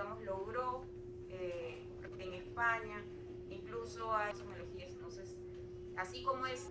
digamos, logró eh, en España, incluso a tecnologías. Entonces, así como es...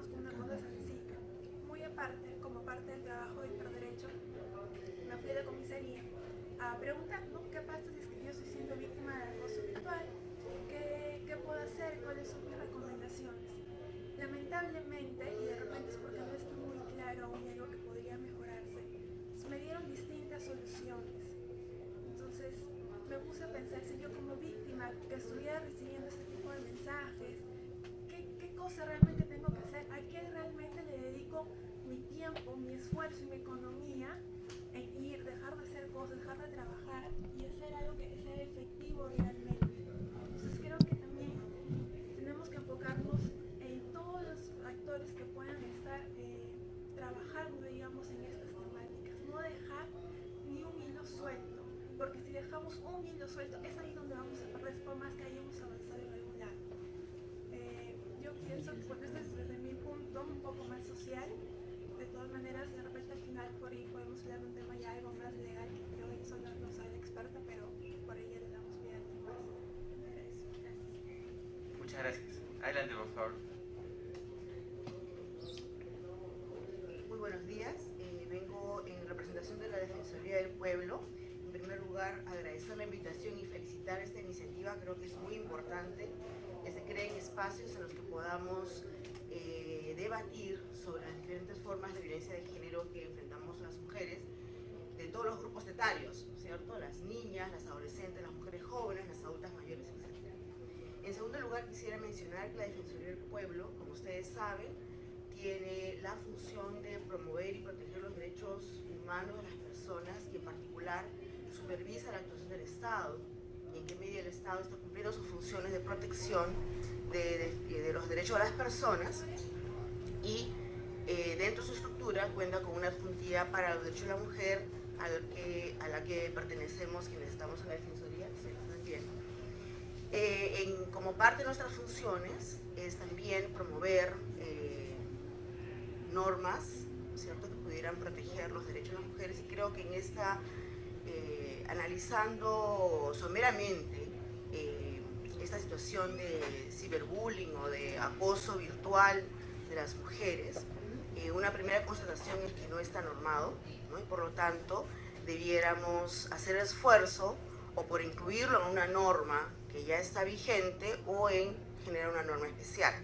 con una cosa sencilla. Muy aparte, como parte del trabajo de hiperderecho, me fui a la comisaría a preguntar, ¿no? ¿Qué pasa si es que yo estoy siendo víctima de acoso virtual? ¿Qué, ¿Qué puedo hacer? ¿Cuáles son mis recomendaciones? Lamentablemente, y de repente es porque no está muy claro aún algo que podría mejorarse, me dieron distintas soluciones. Entonces, me puse a pensar, si yo como víctima que estuviera recibiendo este tipo de mensajes, ¿qué, qué cosa realmente tengo que hacer? ¿A qué realmente le dedico mi tiempo, mi esfuerzo y mi economía en ir, dejar de hacer cosas, dejar de trabajar y hacer algo que sea efectivo realmente? Entonces creo que también tenemos que enfocarnos en todos los actores que puedan estar eh, trabajando, digamos, en estas temáticas. No dejar ni un hilo suelto, porque si dejamos un hilo suelto, es ahí donde vamos a perder por más que hayamos avanzado en algún lado. Eh, yo pienso que bueno, este es desde mi punto un poco más social. De todas maneras, de repente al final por ahí podemos hablar de un tema ya algo más legal, que yo solo no soy la experta, pero por ahí ya le damos vida a más. Era eso. Gracias. Muchas gracias. Adelante, por favor. Muy buenos días. Eh, vengo en representación de la Defensoría del Pueblo. En primer lugar, agradecer la invitación y felicitar esta iniciativa. Creo que es muy importante que se creen espacios en los que podamos eh, debatir sobre las diferentes formas de violencia de género que enfrentamos las mujeres de todos los grupos etarios, ¿cierto? Las niñas, las adolescentes, las mujeres jóvenes, las adultas mayores, etc. En segundo lugar, quisiera mencionar que la Defensoría del Pueblo, como ustedes saben, tiene la función de promover y proteger los derechos humanos de las personas y en particular supervisa la actuación del Estado en qué medida el Estado está cumpliendo sus funciones de protección de, de, de los derechos de las personas y eh, dentro de su estructura cuenta con una adjuntía para los derechos de la mujer a la que, a la que pertenecemos quienes estamos en la Defensoría, ¿se entiende? Eh, en, como parte de nuestras funciones es también promover eh, normas ¿cierto? que pudieran proteger los derechos de las mujeres y creo que en esta, eh, analizando someramente eh, esta situación de ciberbullying o de acoso virtual de las mujeres, eh, una primera constatación es que no está normado ¿no? y por lo tanto debiéramos hacer esfuerzo o por incluirlo en una norma que ya está vigente o en generar una norma especial.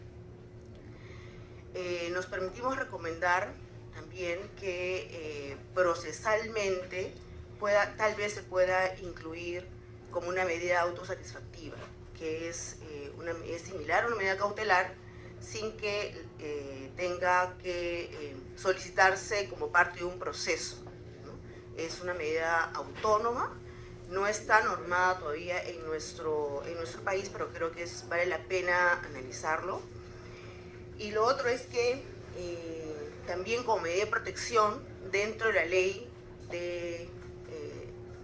Eh, nos permitimos recomendar también que eh, procesalmente pueda, tal vez se pueda incluir como una medida autosatisfactiva, que es, eh, una, es similar a una medida cautelar sin que tenga que solicitarse como parte de un proceso. Es una medida autónoma, no está normada todavía en nuestro, en nuestro país, pero creo que es, vale la pena analizarlo. Y lo otro es que eh, también como medida de protección dentro de la ley de eh,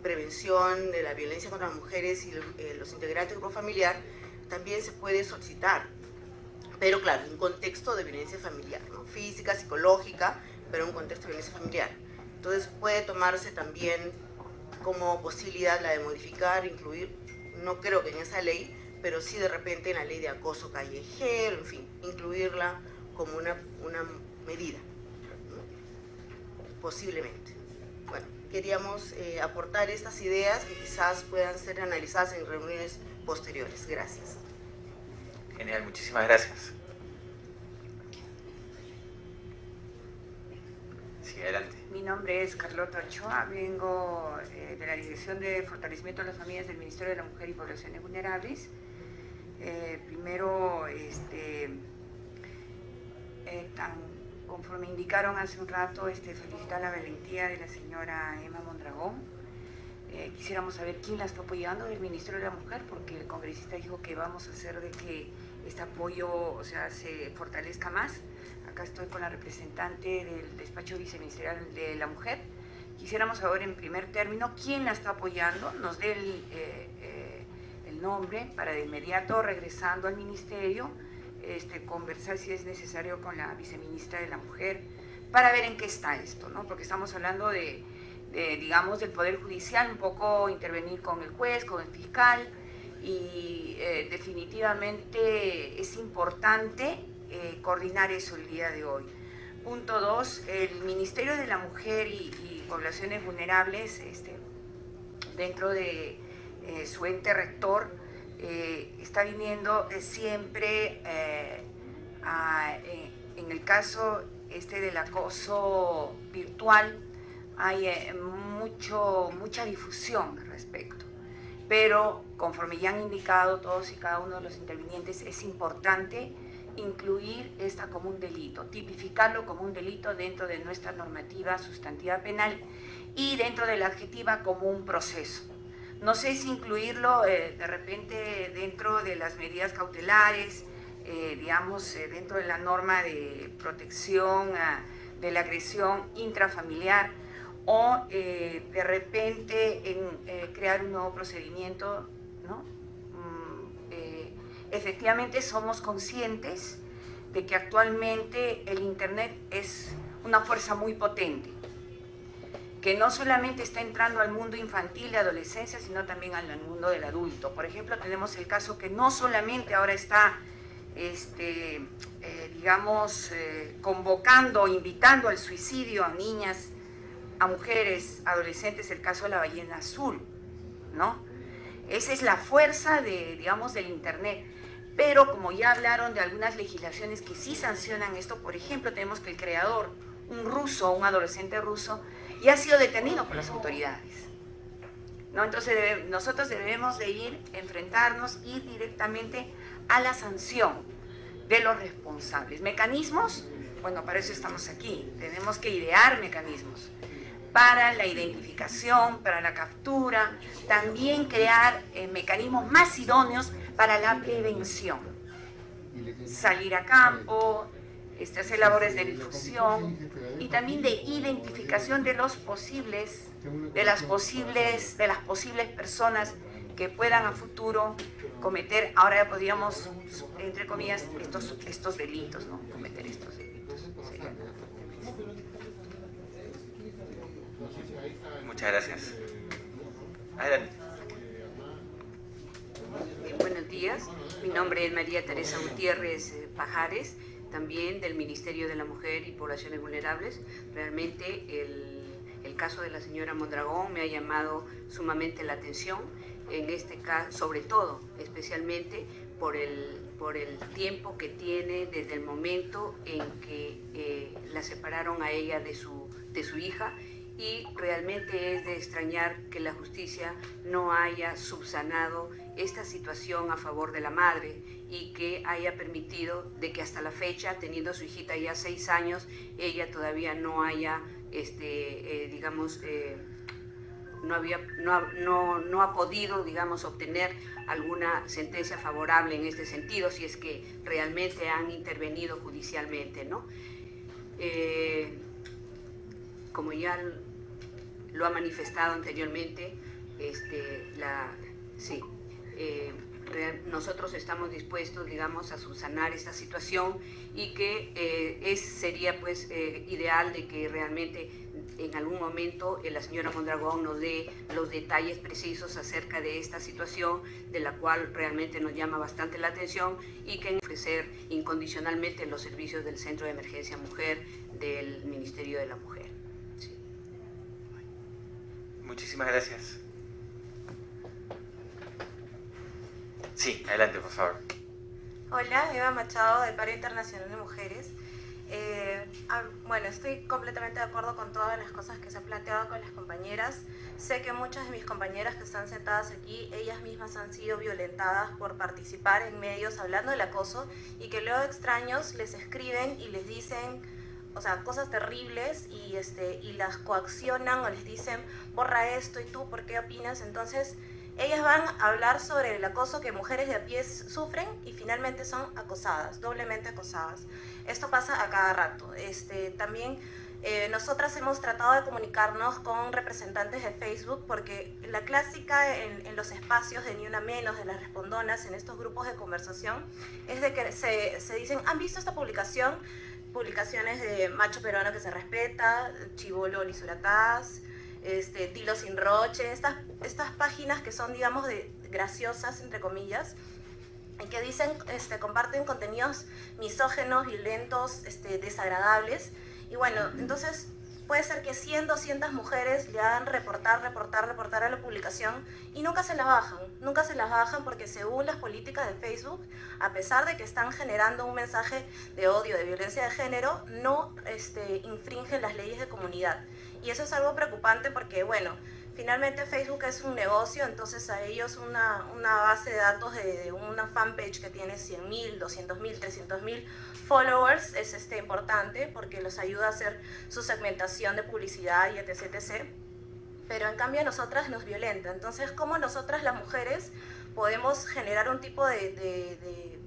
prevención de la violencia contra las mujeres y eh, los integrantes del grupo familiar, también se puede solicitar, pero claro, en contexto de violencia familiar, física, psicológica, pero en un contexto de violencia familiar. Entonces puede tomarse también como posibilidad la de modificar, incluir, no creo que en esa ley, pero sí de repente en la ley de acoso callejero, en fin, incluirla como una, una medida, posiblemente. Queríamos eh, aportar estas ideas que quizás puedan ser analizadas en reuniones posteriores. Gracias. Genial, muchísimas gracias. Sí, adelante. Mi nombre es Carlota Ochoa, vengo eh, de la Dirección de Fortalecimiento de las Familias del Ministerio de la Mujer y Poblaciones Vulnerables. Eh, primero, este, eh, conforme indicaron hace un rato, este, la valentía de la señora Emma Mondragón. quisiéramos saber quién la está apoyando del Ministerio de la Mujer, porque el congresista dijo que vamos a hacer de que este apoyo o sea, se fortalezca más acá estoy con la representante del despacho viceministerial de la mujer. Quisiéramos saber en primer término quién la está apoyando, nos dé el, eh, eh, el nombre para de inmediato, regresando al ministerio, este, conversar si es necesario con la viceministra de la mujer, para ver en qué está esto, ¿no? porque estamos hablando de, digamos, del Poder Judicial, un poco intervenir con el juez, con el fiscal, y eh, definitivamente es importante eh, coordinar eso el día de hoy. Punto dos, el Ministerio de la Mujer y, Poblaciones Vulnerables, este, dentro de eh, su ente rector, eh, está viniendo siempre, en el caso este del acoso virtual, hay mucho, mucha difusión al respecto. Pero, conforme ya han indicado todos y cada uno de los intervinientes, es importante incluir esta como un delito, tipificarlo como un delito dentro de nuestra normativa sustantiva penal y dentro de la adjetiva como un proceso. No sé si incluirlo eh, de repente dentro de las medidas cautelares, eh, digamos, eh, dentro de la norma de protección ah, de la agresión intrafamiliar o de repente en crear un nuevo procedimiento, ¿no? efectivamente somos conscientes de que actualmente el Internet es una fuerza muy potente, que no solamente está entrando al mundo infantil y adolescencia, sino también al mundo del adulto. Por ejemplo, tenemos el caso que no solamente ahora está, este, eh, digamos, eh, convocando, invitando al suicidio a niñas, a mujeres, adolescentes, el caso de la ballena azul, ¿no? Esa es la fuerza, de, digamos, del Internet. Pero como ya hablaron de algunas legislaciones que sí sancionan esto, por ejemplo, tenemos que el creador, un ruso, un adolescente ruso, ya ha sido detenido por las autoridades. ¿No? Entonces nosotros debemos de ir, enfrentarnos, ir directamente a la sanción de los responsables. ¿Mecanismos? Bueno, para eso estamos aquí. Tenemos que idear mecanismos para la identificación, para la captura, también crear eh, mecanismos más idóneos para la prevención. Salir a campo, hacer labores de difusión y también de identificación de los posibles, de las posibles, de las posibles personas que puedan a futuro cometer, ahora ya podríamos, entre comillas, estos, estos delitos, ¿no? Cometer estos delitos. Muchas gracias. Adelante. buenos días, mi nombre es María Teresa Gutiérrez eh, Pajares, también del Ministerio de la Mujer y Poblaciones Vulnerables. Realmente el, el caso de la señora Mondragón me ha llamado sumamente la atención en este caso, sobre todo, especialmente por el, por el tiempo que tiene desde el momento en que eh, la separaron a ella de su, de su hija y realmente es de extrañar que la justicia no haya subsanado esta situación a favor de la madre y que haya permitido de que hasta la fecha, teniendo a su hijita ya seis años, ella todavía no haya, este, eh, digamos, eh, no, había, no, no, ha podido, digamos, obtener alguna sentencia favorable en este sentido, si es que realmente han intervenido judicialmente, ¿no? Eh, como ya lo ha manifestado anteriormente, este, la, sí, nosotros estamos dispuestos, digamos, a subsanar esta situación y que eh, es, sería pues eh, ideal de que realmente en algún momento la señora Mondragón nos dé los detalles precisos acerca de esta situación, de la cual realmente nos llama bastante la atención y que ofrecer incondicionalmente los servicios del Centro de Emergencia Mujer del Ministerio de la Mujer. Muchísimas gracias. Sí, adelante, por favor. Hola, Eva Machado, del Paro Internacional de Mujeres. Eh, ah, bueno, estoy completamente de acuerdo con todas las cosas que se han planteado con las compañeras. Sé que muchas de mis compañeras que están sentadas aquí, ellas mismas han sido violentadas por participar en medios hablando del acoso y que luego extraños les escriben y les dicen o sea, cosas terribles y, este, y las coaccionan o les dicen, borra esto y tú, ¿por qué opinas? Entonces, ellas van a hablar sobre el acoso que mujeres de a pie sufren y finalmente son acosadas, doblemente acosadas. Esto pasa a cada rato. Este, también eh, nosotras hemos tratado de comunicarnos con representantes de Facebook porque la clásica en, los espacios de Ni Una Menos, de las respondonas, en estos grupos de conversación, es de que se, dicen, ¿han visto esta publicación? Publicaciones de macho peruano que se respeta, chivolo lisurataz, este, Tilo sin Roche, estas, estas páginas que son, digamos, de, graciosas, entre comillas, y que dicen, este, comparten contenidos misógenos, violentos, este, desagradables. Y bueno, entonces puede ser que 100, 200 mujeres le hagan reportar, reportar, reportar a la publicación y nunca se la bajan. Nunca se las bajan porque según las políticas de Facebook, a pesar de que están generando un mensaje de odio, de violencia de género, no este, infringen las leyes de comunidad. Y eso es algo preocupante porque, bueno, finalmente Facebook es un negocio, entonces a ellos una, una base de datos de, una fanpage que tiene 100.000, 200.000, 300.000 followers es este, importante porque los ayuda a hacer su segmentación de publicidad y etc, etc. Pero en cambio a nosotras nos violenta. Entonces, ¿cómo nosotras las mujeres podemos generar un tipo de, de, de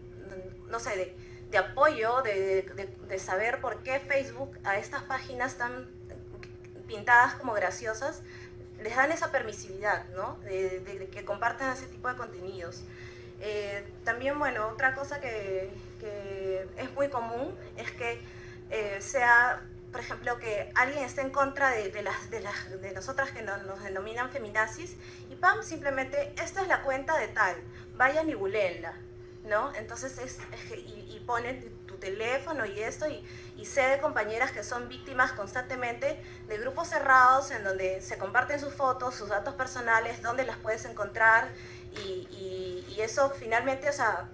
no sé, de, de apoyo, de, de, saber por qué Facebook a estas páginas tan pintadas como graciosas, les dan esa permisividad, ¿no? De, que compartan ese tipo de contenidos. Eh, también, bueno, otra cosa que, es muy común es que eh, sea, por ejemplo, que alguien esté en contra de, de las, de, las, de nosotras que nos denominan feminazis y pam, simplemente, esta es la cuenta de tal, vayan y buleenla, ¿no? Entonces, es, y, y ponen teléfono y esto, y, y sé de compañeras que son víctimas constantemente de grupos cerrados en donde se comparten sus fotos, sus datos personales, dónde las puedes encontrar, y, y, eso finalmente, o sea,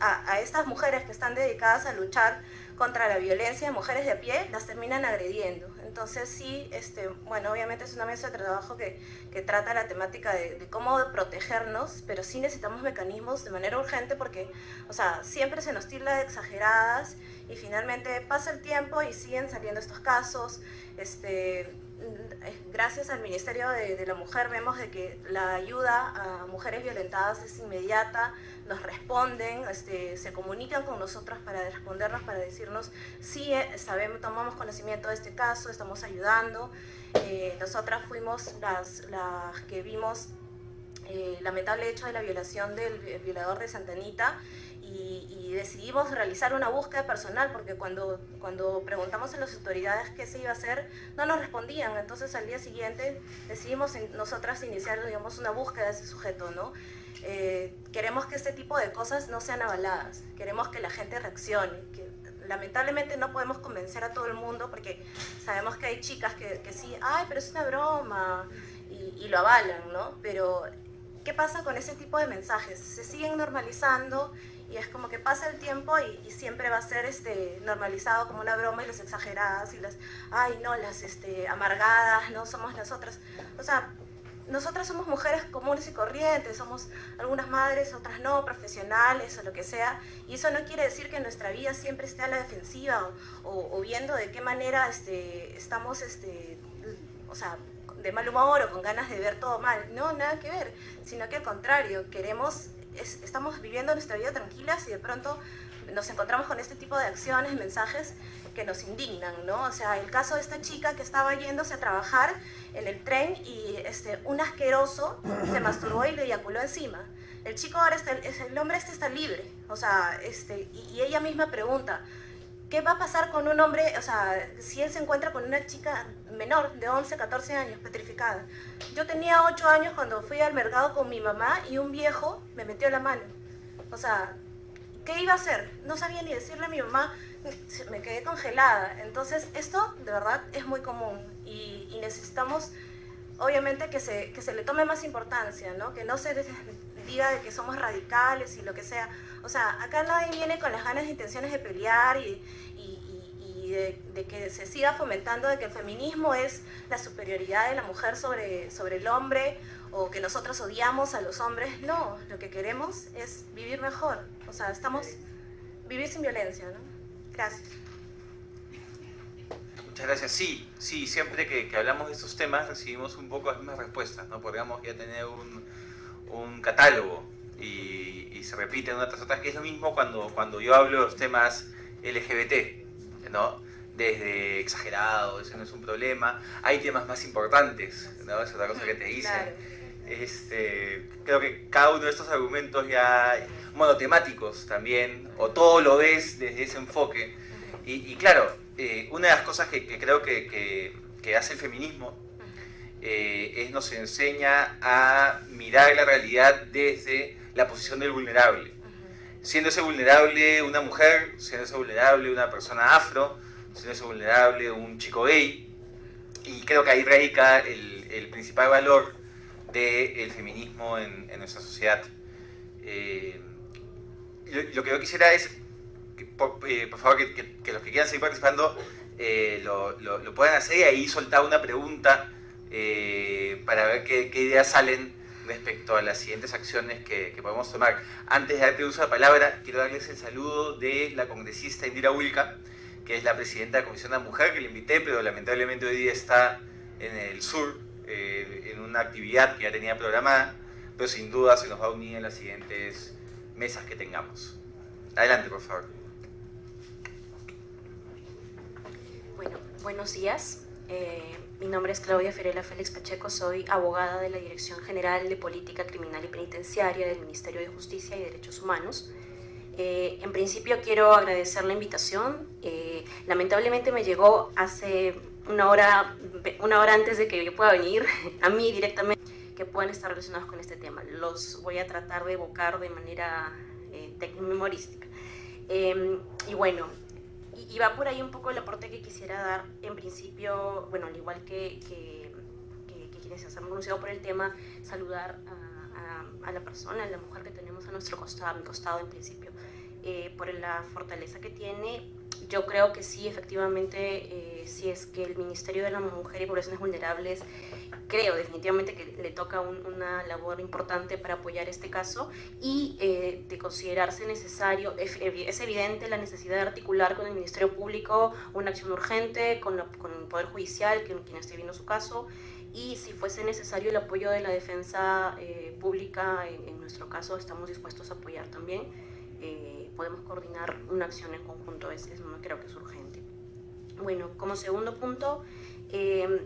a, a estas mujeres que están dedicadas a luchar contra la violencia de mujeres de a pie, las terminan agrediendo. Entonces sí, este, bueno, obviamente es una mesa de trabajo que, que trata la temática de, cómo protegernos, pero sí necesitamos mecanismos de manera urgente porque, o sea, siempre se nos tilda de exageradas y finalmente pasa el tiempo y siguen saliendo estos casos. Este, gracias al Ministerio de, la Mujer vemos de que la ayuda a mujeres violentadas es inmediata, nos responden, este, se comunican con nosotros para respondernos, para decirnos sí, eh, sabemos, tomamos conocimiento de este caso, estamos ayudando. Eh, nosotras fuimos las, que vimos eh, lamentable hecho de la violación del violador de Santa Anita y, y, decidimos realizar una búsqueda personal porque cuando, cuando preguntamos a las autoridades qué se iba a hacer, no nos respondían. Entonces al día siguiente decidimos nosotras iniciar digamos, una búsqueda de ese sujeto. ¿no? Eh, queremos que este tipo de cosas no sean avaladas, queremos que la gente reaccione. Que, lamentablemente no podemos convencer a todo el mundo porque sabemos que hay chicas que, que sí, ay, pero es una broma y, y lo avalan, ¿no? Pero ¿qué pasa con ese tipo de mensajes? Se siguen normalizando y es como que pasa el tiempo y, siempre va a ser este, normalizado como una broma y las exageradas y las, ay no, las este, amargadas, no somos nosotras. O sea, nosotras somos mujeres comunes y corrientes, somos algunas madres, otras no, profesionales o lo que sea, y eso no quiere decir que nuestra vida siempre esté a la defensiva o, viendo de qué manera este, estamos, este, o sea, de mal humor o con ganas de ver todo mal. No, nada que ver, sino que al contrario, queremos, estamos viviendo nuestra vida tranquilas y de pronto nos encontramos con este tipo de acciones, mensajes que nos indignan, ¿no? O sea, el caso de esta chica que estaba yéndose a trabajar en el tren y este, un asqueroso se masturbó y le eyaculó encima. El chico ahora está, el hombre este está libre, o sea, este, y, ella misma pregunta, ¿qué va a pasar con un hombre, o sea, si él se encuentra con una chica menor de 11, 14 años, petrificada? Yo tenía 8 años cuando fui al mercado con mi mamá y un viejo me metió la mano. O sea, ¿qué iba a hacer? No sabía ni decirle a mi mamá, me quedé congelada. Entonces, esto de verdad es muy común y, necesitamos, obviamente, que se, que se le tome más importancia, ¿no? Que no se diga de que somos radicales y lo que sea. O sea, acá nadie viene con las ganas e intenciones de pelear y, y, de, de, que se siga fomentando de que el feminismo es la superioridad de la mujer sobre, sobre el hombre o que nosotros odiamos a los hombres. No, lo que queremos es vivir mejor. O sea, estamos... Vivir sin violencia, ¿no? Gracias. Muchas gracias. Sí, sí, siempre que, hablamos de estos temas recibimos un poco las mismas respuestas, ¿no? Podríamos ya tener un, un catálogo y, y, se repiten una tras otra, que es lo mismo cuando, cuando yo hablo de los temas LGBT, ¿no? Desde exagerado, eso no es un problema. Hay temas más importantes, ¿no? Es otra cosa que te dicen. Este, creo que cada uno de estos argumentos ya monotemáticos también, o todo lo ves desde ese enfoque. Y, claro, eh, una de las cosas que, creo que, que, hace el feminismo eh, es nos enseña a mirar la realidad desde la posición del vulnerable. Siendo ese vulnerable una mujer, siendo ese vulnerable una persona afro, siendo ese vulnerable un chico gay, y creo que ahí radica el, el principal valor del feminismo en, en, nuestra sociedad. Eh, lo, que yo quisiera es, que, por, eh, favor, que, los que quieran seguir participando eh, lo, lo, puedan hacer y ahí soltar una pregunta eh, para ver qué, ideas salen respecto a las siguientes acciones que, podemos tomar. Antes de darte uso de la palabra, quiero darles el saludo de la congresista Indira Wilka, que es la presidenta de la Comisión de la Mujer, que le invité, pero lamentablemente hoy día está en el sur, en una actividad que ya tenía programada, pero sin duda se nos va a unir en las siguientes mesas que tengamos. Adelante, por favor. Bueno, buenos días. Eh, mi nombre es Claudia Ferela Félix Pacheco, soy abogada de la Dirección General de Política Criminal y Penitenciaria del Ministerio de Justicia y Derechos Humanos. Eh, en principio quiero agradecer la invitación. Eh, lamentablemente me llegó hace una hora, una hora antes de que yo pueda venir a mí directamente que puedan estar relacionados con este tema. Los voy a tratar de evocar de manera eh, memorística. Em, y bueno, y, va por ahí un poco el aporte que quisiera dar. En principio, bueno, al igual que, que, quienes se han pronunciado por el tema, saludar a, a, la persona, a la mujer que tenemos a nuestro costado, a mi costado en principio, eh, por la fortaleza que tiene yo creo que sí, efectivamente, eh, si es que el Ministerio de la Mujer y Poblaciones Vulnerables, creo definitivamente que le toca una labor importante para apoyar este caso y eh, de considerarse necesario, es, evidente la necesidad de articular con el Ministerio Público una acción urgente, con, con el Poder Judicial, quien, quien esté viendo su caso, y si fuese necesario el apoyo de la defensa eh, pública, en, en, nuestro caso estamos dispuestos a apoyar también. Eh, podemos coordinar una acción en conjunto, es, no creo que es urgente. Bueno, como segundo punto, em,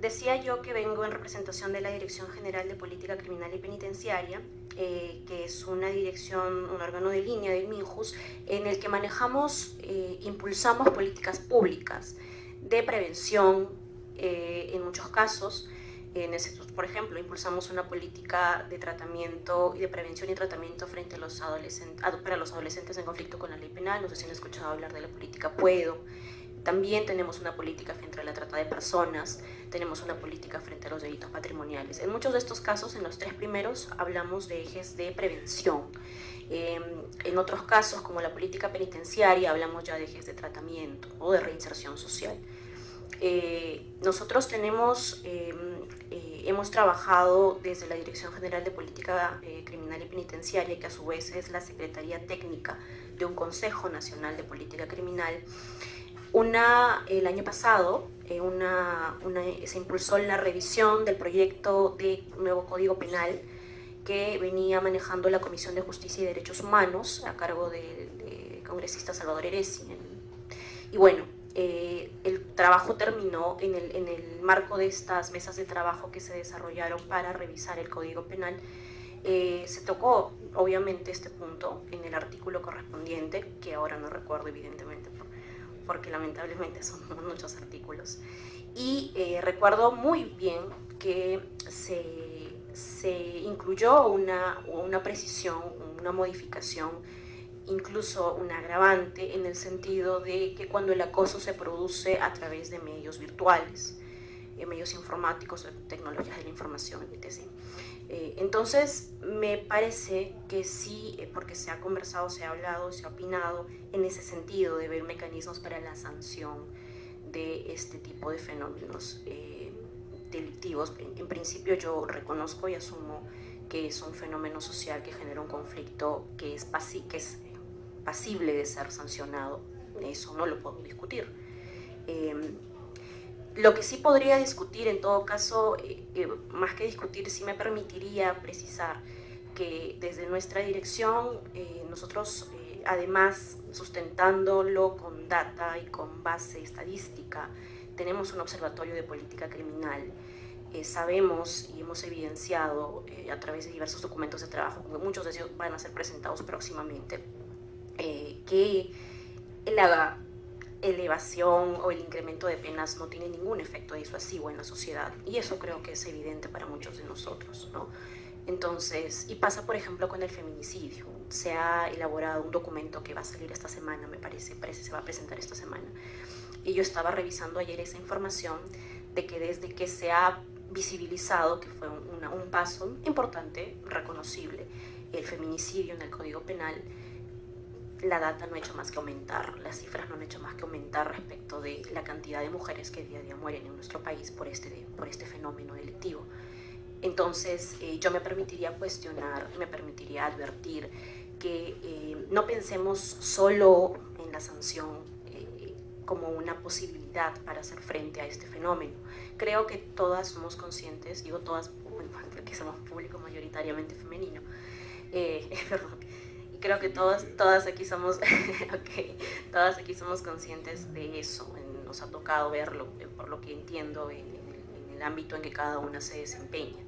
decía yo que vengo en representación de la Dirección General de Política Criminal y Penitenciaria, eh, que es una dirección, un órgano de línea del MINJUS, en el que manejamos, eh, impulsamos políticas públicas de prevención eh, en muchos casos, en ese, por ejemplo, impulsamos una política de tratamiento y de prevención y tratamiento frente a los adolescentes, para los adolescentes en conflicto con la ley penal. No sé si han escuchado hablar de la política Puedo. también tenemos una política frente a la trata de personas, tenemos una política frente a los delitos patrimoniales. En muchos de estos casos, en los tres primeros, hablamos de ejes de prevención. Em, en otros casos, como la política penitenciaria, hablamos ya de ejes de tratamiento o de reinserción social. Eh, nosotros tenemos, em, eh, hemos trabajado desde la Dirección General de Política eh, Criminal y Penitenciaria, que a su vez es la Secretaría Técnica de un Consejo Nacional de Política Criminal, una, el año pasado una, se impulsó la revisión del proyecto de nuevo Código Penal que venía manejando la Comisión de Justicia y Derechos Humanos a cargo del congresista Salvador Eresi. Y bueno, eh, el trabajo terminó en el, en el, marco de estas mesas de trabajo que se desarrollaron para revisar el Código Penal. Eh, se tocó, obviamente, este punto en el artículo correspondiente, que ahora no recuerdo, evidentemente, porque lamentablemente son muchos artículos. Y eh, recuerdo muy bien que se, se incluyó una, una precisión, una modificación incluso un agravante en el sentido de que cuando el acoso se produce a través de medios virtuales, eh, medios informáticos, tecnologías de la información, etc. Eh, entonces, me parece que sí, eh, porque se ha conversado, se ha hablado, se ha opinado en ese sentido de ver mecanismos para la sanción de este tipo de fenómenos delictivos. En, principio yo reconozco y asumo que es un fenómeno social que genera un conflicto que es, que es pasible de ser sancionado, eso no lo puedo discutir. Em, lo que sí podría discutir, en todo caso, eh, eh, más que discutir, sí me permitiría precisar que desde nuestra dirección, eh, nosotros, además, sustentándolo con data y con base estadística, tenemos un observatorio de política criminal. sabemos y hemos evidenciado a través de diversos documentos de trabajo, muchos de ellos van a ser presentados próximamente, eh, que la elevación o el incremento de penas no tiene ningún efecto disuasivo en la sociedad y eso creo que es evidente para muchos de nosotros, ¿no? Entonces, y pasa por ejemplo con el feminicidio. Se ha elaborado un documento que va a salir esta semana, me parece, parece se va a presentar esta semana. Y yo estaba revisando ayer esa información de que desde que se ha visibilizado, que fue un paso importante, reconocible, el feminicidio en el Código Penal, la data no ha hecho más que aumentar, las cifras no han hecho más que aumentar respecto de la cantidad de mujeres que día a día mueren en nuestro país por este, por este fenómeno delictivo. Entonces, eh, yo me permitiría cuestionar, me permitiría advertir que eh, no pensemos solo en la sanción eh, como una posibilidad para hacer frente a este fenómeno. Creo que todas somos conscientes, digo todas porque somos público mayoritariamente femenino, perdón, creo que todas, todas, aquí somos, okay, todas aquí somos conscientes de eso. Nos ha tocado verlo, eh, por lo que entiendo, en, el ámbito en que cada una se desempeña.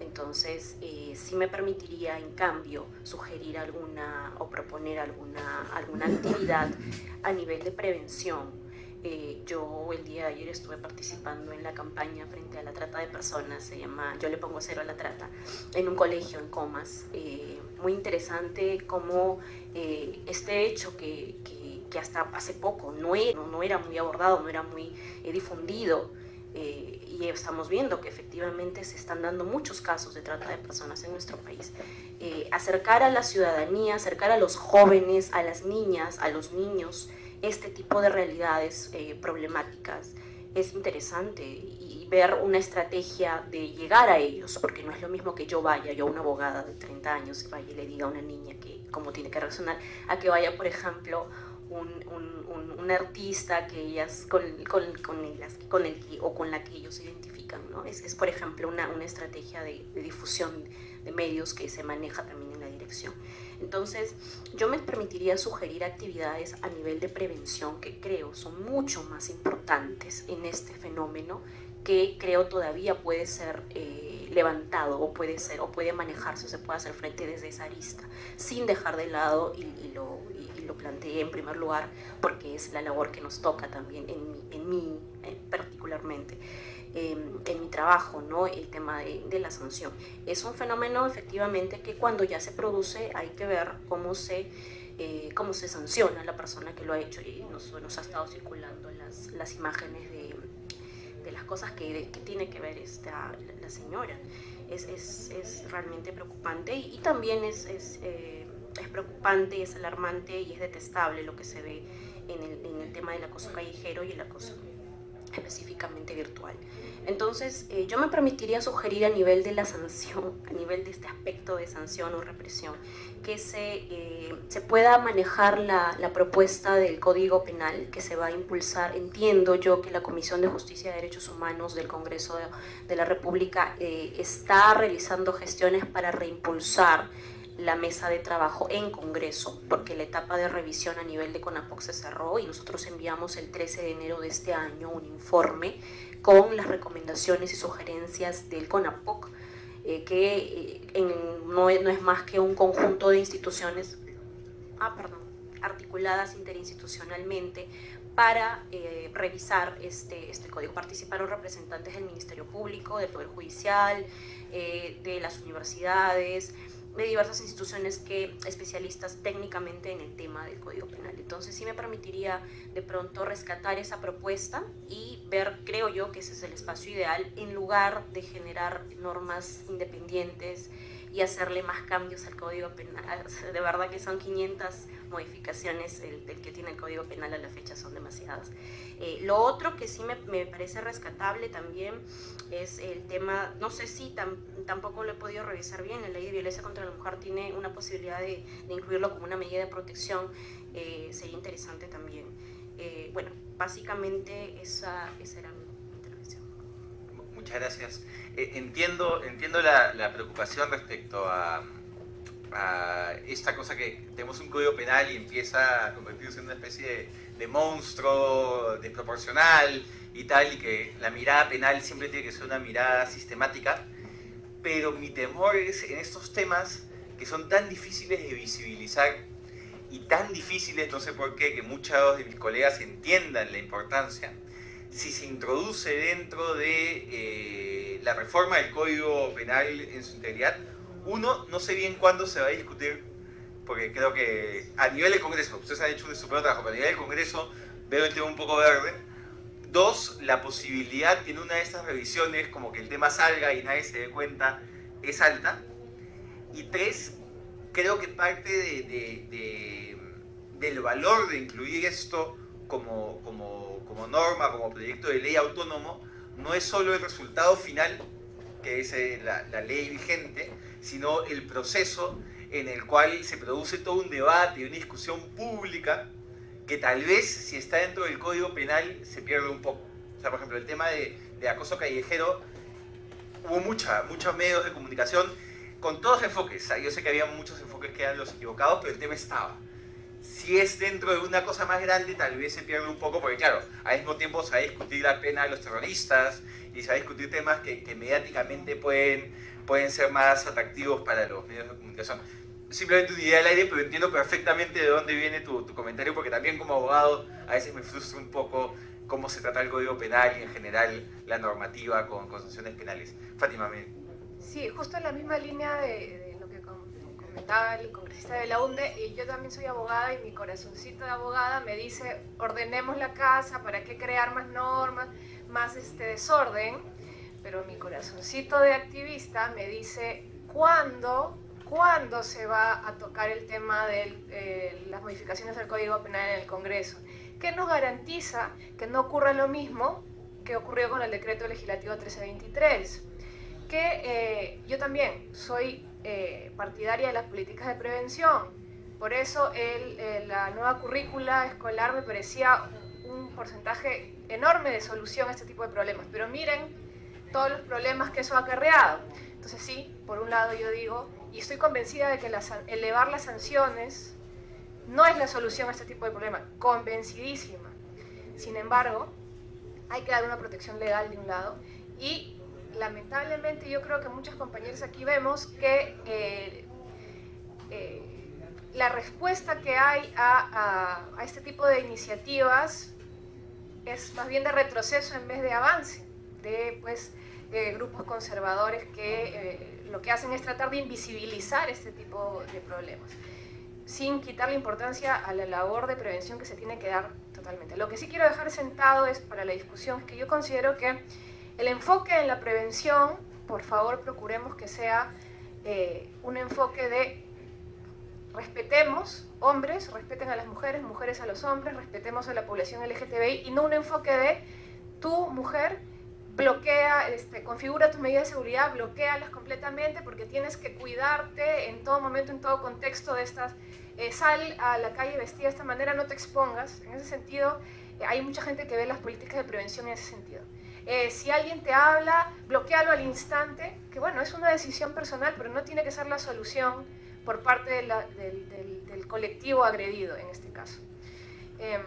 Entonces, eh, sí me permitiría, en cambio, sugerir alguna o proponer alguna, alguna actividad a nivel de prevención eh, yo el día de ayer estuve participando en la campaña frente a la trata de personas, se llama Yo le pongo cero a la trata, en un colegio en Comas. Eh, muy interesante cómo eh, este hecho que, que, que, hasta hace poco no era, no era muy abordado, no era muy difundido, y estamos viendo que efectivamente se están dando muchos casos de trata de personas en nuestro país. acercar a la ciudadanía, acercar a los jóvenes, a las niñas, a los niños, este tipo de realidades eh, problemáticas es interesante ver una estrategia de llegar a ellos, porque no es lo mismo que yo vaya, yo una abogada de 30 años, vaya y le diga a una niña que cómo tiene que reaccionar, a que vaya, por ejemplo, un, un, un, artista que ellas, con, con, con, ellas, con el o con la que ellos se identifican. ¿no? Es, es, por ejemplo, una, una estrategia de, de difusión de medios que se maneja también en la dirección. Entonces, yo me permitiría sugerir actividades a nivel de prevención que creo son mucho más importantes en este fenómeno que creo todavía puede ser eh, levantado o puede ser o puede manejarse o se puede hacer frente desde esa arista sin dejar de lado y, lo, y, lo, planteé en primer lugar porque es la labor que nos toca también en mí, en mí eh, particularmente en mi trabajo, ¿no? El tema de, la sanción. Es un fenómeno efectivamente que cuando ya se produce hay que ver cómo se, eh, cómo se sanciona a la persona que lo ha hecho y nos, nos ha estado circulando las, las imágenes cosas que, que, tiene que ver esta, la, señora. Es, es, es, realmente preocupante y, también es, es, eh, es preocupante, es alarmante y es detestable lo que se ve en el, en el tema del acoso callejero y el acoso específicamente virtual. Entonces, eh, yo me permitiría sugerir a nivel de la sanción, a nivel de este aspecto de sanción o represión, que se, eh, se pueda manejar la, la, propuesta del Código Penal que se va a impulsar. Entiendo yo que la Comisión de Justicia y Derechos Humanos del Congreso de, la República eh, está realizando gestiones para reimpulsar la mesa de trabajo en Congreso, porque la etapa de revisión a nivel de CONAPOC se cerró y nosotros enviamos el 13 de enero de este año un informe con las recomendaciones y sugerencias del CONAPOC, eh, que eh, no, es más que un conjunto de instituciones ah, articuladas interinstitucionalmente para eh, revisar este, este código. Participaron representantes del Ministerio Público, del Poder Judicial, de las universidades, de diversas instituciones que especialistas técnicamente en el tema del Código Penal. Entonces sí me permitiría de pronto rescatar esa propuesta y ver, creo yo, que ese es el espacio ideal en lugar de generar normas independientes y hacerle más cambios al Código Penal. De verdad que son 500 modificaciones el, que tiene el Código Penal a la fecha, son demasiadas. Eh, lo otro que sí me, me, parece rescatable también es el tema, no sé si tampoco lo he podido revisar bien, la ley de violencia contra la mujer tiene una posibilidad de, de incluirlo como una medida de protección, eh, sería interesante también. Eh, bueno, básicamente esa, esa era mi. Muchas gracias. Eh, entiendo, entiendo la, la, preocupación respecto a, a, esta cosa que tenemos un código penal y empieza a convertirse en una especie de, de monstruo desproporcional y tal, y que la mirada penal siempre tiene que ser una mirada sistemática, pero mi temor es en estos temas que son tan difíciles de visibilizar y tan difíciles, no sé por qué, que muchos de mis colegas entiendan la importancia, si se introduce dentro de eh, la reforma del Código Penal en su integridad, uno, no sé bien cuándo se va a discutir, porque creo que a nivel del Congreso, ustedes han hecho un super trabajo, pero a nivel del Congreso veo el tema un poco verde. Dos, la posibilidad que en una de estas revisiones, como que el tema salga y nadie se dé cuenta, es alta. Y tres, creo que parte de, de, de, del valor de incluir esto como, como, como norma, como proyecto de ley autónomo, no es solo el resultado final, que es eh, la, la, ley vigente, sino el proceso en el cual se produce todo un debate y una discusión pública que tal vez si está dentro del Código Penal se pierde un poco. O sea, por ejemplo, el tema de, de acoso callejero, hubo mucha, muchos medios de comunicación con todos enfoques. Yo sé que había muchos enfoques que eran los equivocados, pero el tema estaba si es dentro de una cosa más grande, tal vez se pierde un poco, porque claro, al mismo tiempo se va a discutir la pena de los terroristas y se va a discutir temas que, que mediáticamente pueden, pueden ser más atractivos para los medios de comunicación. Simplemente una idea al aire, pero entiendo perfectamente de dónde viene tu, tu comentario, porque también como abogado a veces me frustra un poco cómo se trata el Código Penal y en general la normativa con, con sanciones penales. Fátima, me... Sí, justo en la misma línea de, de comentaba el congresista de la UNDE, y yo también soy abogada y mi corazoncito de abogada me dice, ordenemos la casa, ¿para qué crear más normas, más este desorden? Pero mi corazoncito de activista me dice, ¿cuándo, ¿cuándo se va a tocar el tema de eh, las modificaciones del Código Penal en el Congreso? ¿Qué nos garantiza que no ocurra lo mismo que ocurrió con el decreto legislativo 1323? Que eh, yo también soy eh, partidaria de las políticas de prevención. Por eso eh, la nueva currícula escolar me parecía un porcentaje enorme de solución a este tipo de problemas. Pero miren todos los problemas que eso ha acarreado. Entonces sí, por un lado yo digo, y estoy convencida de que elevar las sanciones no es la solución a este tipo de problemas, convencidísima. Sin embargo, hay que dar una protección legal de un lado y lamentablemente yo creo que muchos compañeros aquí vemos que eh, eh, la respuesta que hay a, este tipo de iniciativas es más bien de retroceso en vez de avance. de pues, eh, grupos conservadores que lo que hacen es tratar de invisibilizar este tipo de problemas, sin quitar la importancia a la labor de prevención que se tiene que dar totalmente. Lo que sí quiero dejar sentado es para la discusión que yo considero que el enfoque en la prevención, por favor procuremos que sea eh, un enfoque de respetemos hombres, respeten a las mujeres, mujeres a los hombres, respetemos a la población LGTBI y no un enfoque de tu mujer bloquea, este, configura tus medidas de seguridad, bloquealas completamente porque tienes que cuidarte en todo momento, en todo contexto de estas, eh, sal a la calle vestida de esta manera, no te expongas, en ese sentido eh, hay mucha gente que ve las políticas de prevención en ese sentido. Eh, si alguien te habla, bloquealo al instante, que bueno, es una decisión personal, pero no tiene que ser la solución por parte del, colectivo agredido en este caso. Em,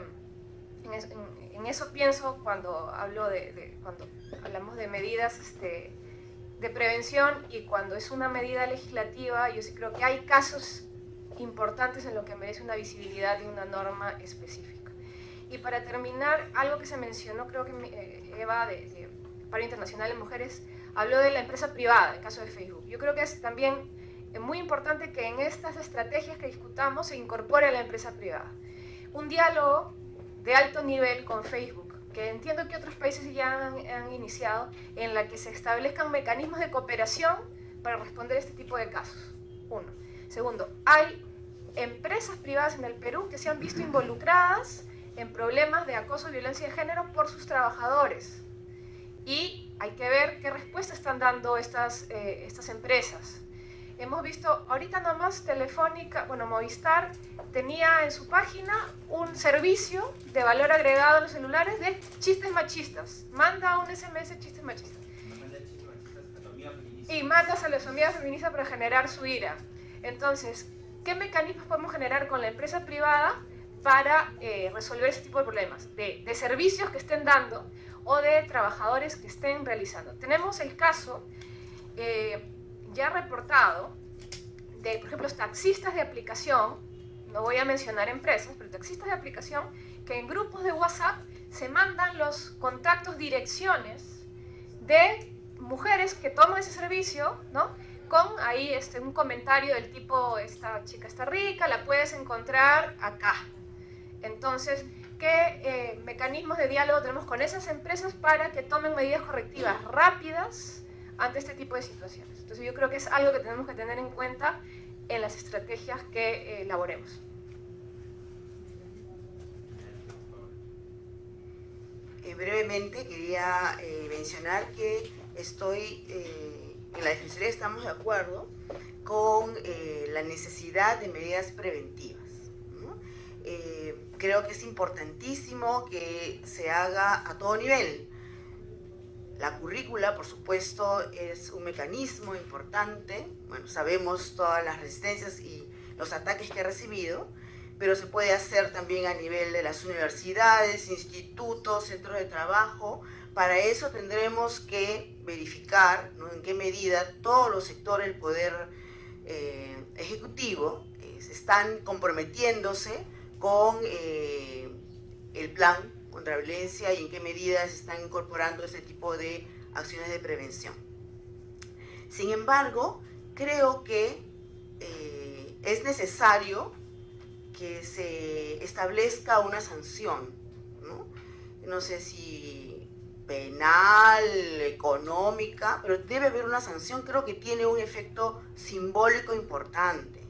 en, eso pienso cuando hablo de, cuando hablamos de medidas este, de prevención y cuando es una medida legislativa, yo sí creo que hay casos importantes en lo que merece una visibilidad de una norma específica. Y para terminar, algo que se mencionó, creo que eh, Eva de, de Paro Internacional de Mujeres habló de la empresa privada, el caso de Facebook. Yo creo que es también es muy importante que en estas estrategias que discutamos se incorpore a la empresa privada. Un diálogo de alto nivel con Facebook, que entiendo que otros países ya han, iniciado, en la que se establezcan mecanismos de cooperación para responder a este tipo de casos. Uno. Segundo, hay empresas privadas en el Perú que se han visto involucradas en problemas de acoso y violencia de género por sus trabajadores. Y hay que ver qué respuesta están dando estas, eh, estas empresas. Hemos visto, ahorita nomás Telefónica, bueno, Movistar tenía en su página un servicio de valor agregado a los celulares de chistes machistas. Manda un SMS chistes machistas. Y mandas a las amigas feministas para generar su ira. Entonces, ¿qué mecanismos podemos generar con la empresa privada para eh, resolver ese tipo de problemas? De, servicios que estén dando o de trabajadores que estén realizando. Tenemos el caso... Eh, ya reportado de, por ejemplo, taxistas de aplicación, no voy a mencionar empresas, pero taxistas de aplicación, que en grupos de WhatsApp se mandan los contactos, direcciones de mujeres que toman ese servicio, ¿no? Con ahí este, un comentario del tipo, esta chica está rica, la puedes encontrar acá. Entonces, ¿qué eh, mecanismos de diálogo tenemos con esas empresas para que tomen medidas correctivas rápidas ante este tipo de situaciones? Entonces yo creo que es algo que tenemos que tener en cuenta en las estrategias que eh, elaboremos. Eh, brevemente quería eh, mencionar que estoy, en la Defensoría estamos de acuerdo con la necesidad de medidas preventivas. Creo que es importantísimo que se haga a todo nivel, la currícula, por supuesto, es un mecanismo importante. Bueno, sabemos todas las resistencias y los ataques que ha recibido, pero se puede hacer también a nivel de las universidades, institutos, centros de trabajo. Para eso tendremos que verificar en qué medida todos los sectores del poder eh, ejecutivo eh, están comprometiéndose con eh, el plan contra violencia y en qué medidas están incorporando ese tipo de acciones de prevención. Sin embargo, creo que eh, es necesario que se establezca una sanción, no sé si penal, económica, pero debe haber una sanción, creo que tiene un efecto simbólico importante.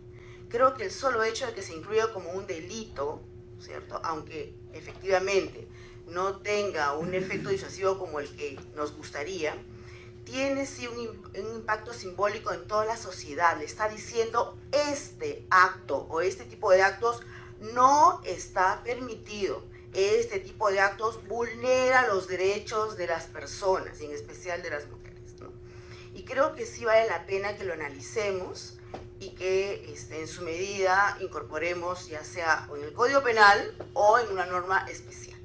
Creo que el solo hecho de que se incluya como un delito, ¿cierto? Aunque efectivamente no tenga un efecto disuasivo como el que nos gustaría, tiene sí un, impacto simbólico en toda la sociedad. Le está diciendo este acto o este tipo de actos no está permitido. Este tipo de actos vulnera los derechos de las personas, y en especial de las mujeres. Y creo que sí vale la pena que lo analicemos y que este, en su medida incorporemos ya sea en el Código Penal o en una norma especial.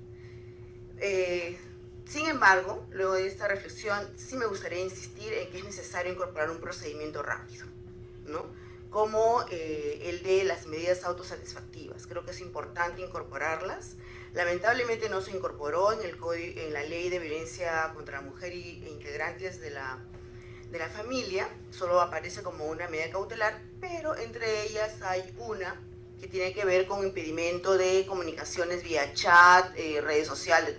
Eh, sin embargo, luego de esta reflexión, sí me gustaría insistir en que es necesario incorporar un procedimiento rápido, ¿no? como eh, el de las medidas autosatisfactivas. Creo que es importante incorporarlas. Lamentablemente no se incorporó en, el en la ley de violencia contra la mujer y, e integrantes de la, de la familia, solo aparece como una medida cautelar, pero entre ellas hay una que tiene que ver con impedimento de comunicaciones vía chat, eh, redes sociales,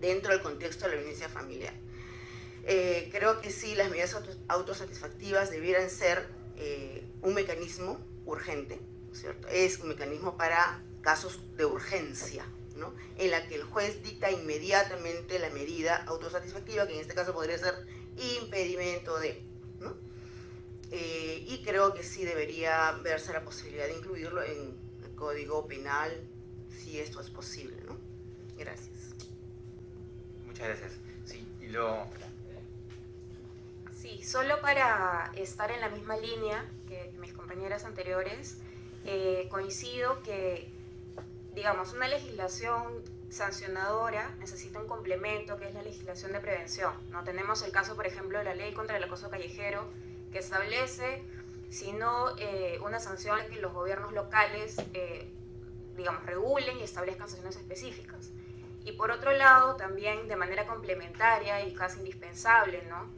dentro del contexto de la violencia familiar. Eh, creo que sí, las medidas autosatisfactivas debieran ser eh, un mecanismo urgente, ¿cierto? Es un mecanismo para casos de urgencia, ¿no? En la que el juez dicta inmediatamente la medida autosatisfactiva, que en este caso podría ser impedimento de, ¿no? Eh, y creo que sí debería verse la posibilidad de incluirlo en el Código Penal, si esto es posible, ¿no? Gracias. Muchas gracias. Sí, y lo... Sí, solo para estar en la misma línea que mis compañeras anteriores, eh, coincido que, digamos, una legislación sancionadora necesita un complemento que es la legislación de prevención. ¿no? Tenemos el caso, por ejemplo, de la ley contra el acoso callejero, que establece, si no eh, una sanción que los gobiernos locales, eh, digamos, regulen y establezcan sanciones específicas. Y por otro lado, también de manera complementaria y casi indispensable, ¿no?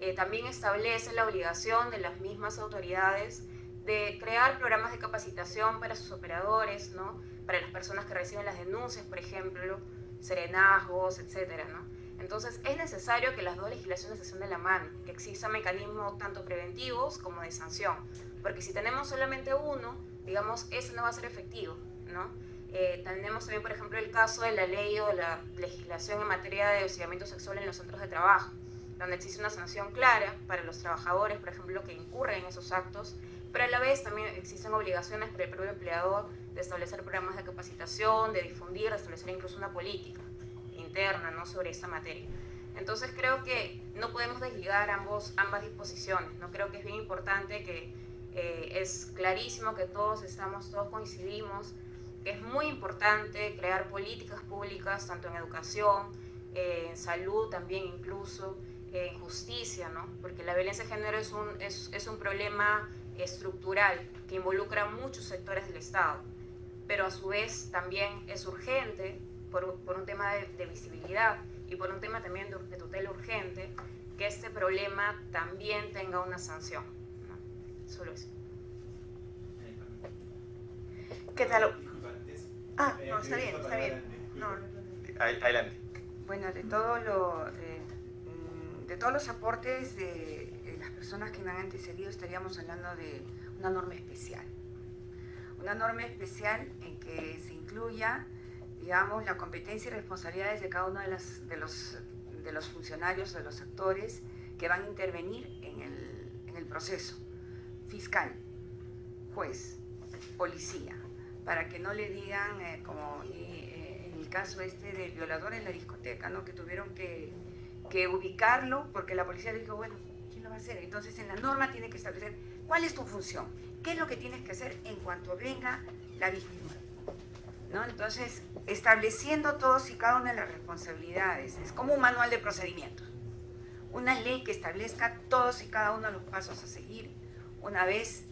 Eh, también establece la obligación de las mismas autoridades de crear programas de capacitación para sus operadores, ¿no? Para las personas que reciben las denuncias, por ejemplo, serenazgos, etcétera, ¿no? Entonces es necesario que las dos legislaciones se de la mano, que existan mecanismos tanto preventivos como de sanción, porque si tenemos solamente uno, digamos, ese no va a ser efectivo, ¿no? Eh, tenemos también, por ejemplo, el caso de la ley o la legislación en materia de hostigamiento sexual en los centros de trabajo, donde existe una sanción clara para los trabajadores, por ejemplo, que incurren en esos actos, pero a la vez también existen obligaciones para el propio empleador de establecer programas de capacitación, de difundir, de establecer incluso una política interna ¿no? sobre esta materia. Entonces creo que no podemos desligar ambos, ambas disposiciones, ¿no? creo que es bien importante que eh, es clarísimo que todos estamos, todos coincidimos, que es muy importante crear políticas públicas, tanto en educación, eh, en salud también incluso, eh, en justicia, ¿no? porque la violencia de género es un, es, es un problema estructural que involucra muchos sectores del Estado pero a su vez también es urgente por, por un tema de, visibilidad y por un tema también de, tutela urgente que este problema también tenga una sanción. Solo eso. ¿Qué tal? Ah, no, está bien, está bien. Adelante. Bueno, de, todo lo, de, mm, de todos los aportes de las personas que me han antecedido estaríamos hablando de una norma especial una norma especial en que se incluya, digamos, la competencia y responsabilidades de cada uno de, los, de los funcionarios, de los actores que van a intervenir en el, en el proceso. Fiscal, juez, policía, para que no le digan, eh, como eh, en el caso este del violador en la discoteca, ¿no? que tuvieron que, que ubicarlo porque la policía le dijo, bueno, ¿quién lo va a hacer? Entonces en la norma tiene que establecer cuál es tu función ¿Qué es lo que tienes que hacer en cuanto venga la víctima? ¿No? Entonces, estableciendo todos y cada una de las responsabilidades, es como un manual de procedimientos. Una ley que establezca todos y cada uno de los pasos a seguir, una vez,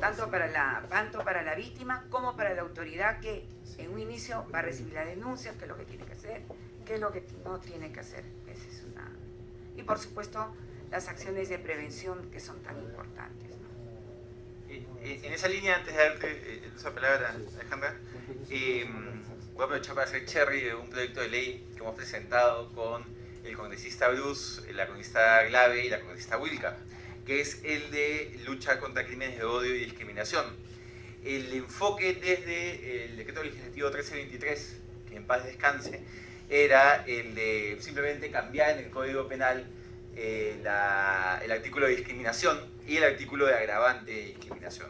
tanto para la, tanto para la víctima como para la autoridad que en un inicio va a recibir la denuncia, qué es lo que tiene que hacer, qué es lo que no tiene que hacer. Esa es una... Y por supuesto, las acciones de prevención que son tan importantes en esa línea, antes de darte eh, esa palabra, Alejandra, em, voy a aprovechar para hacer cherry de un proyecto de ley que hemos presentado con el congresista Bruce, la congresista Glave y la congresista Wilka, que es el de lucha contra crímenes de odio y discriminación. El enfoque desde el decreto legislativo 1323, que en paz descanse, era el de simplemente cambiar en el Código Penal eh, el artículo de discriminación y el artículo de agravante de discriminación.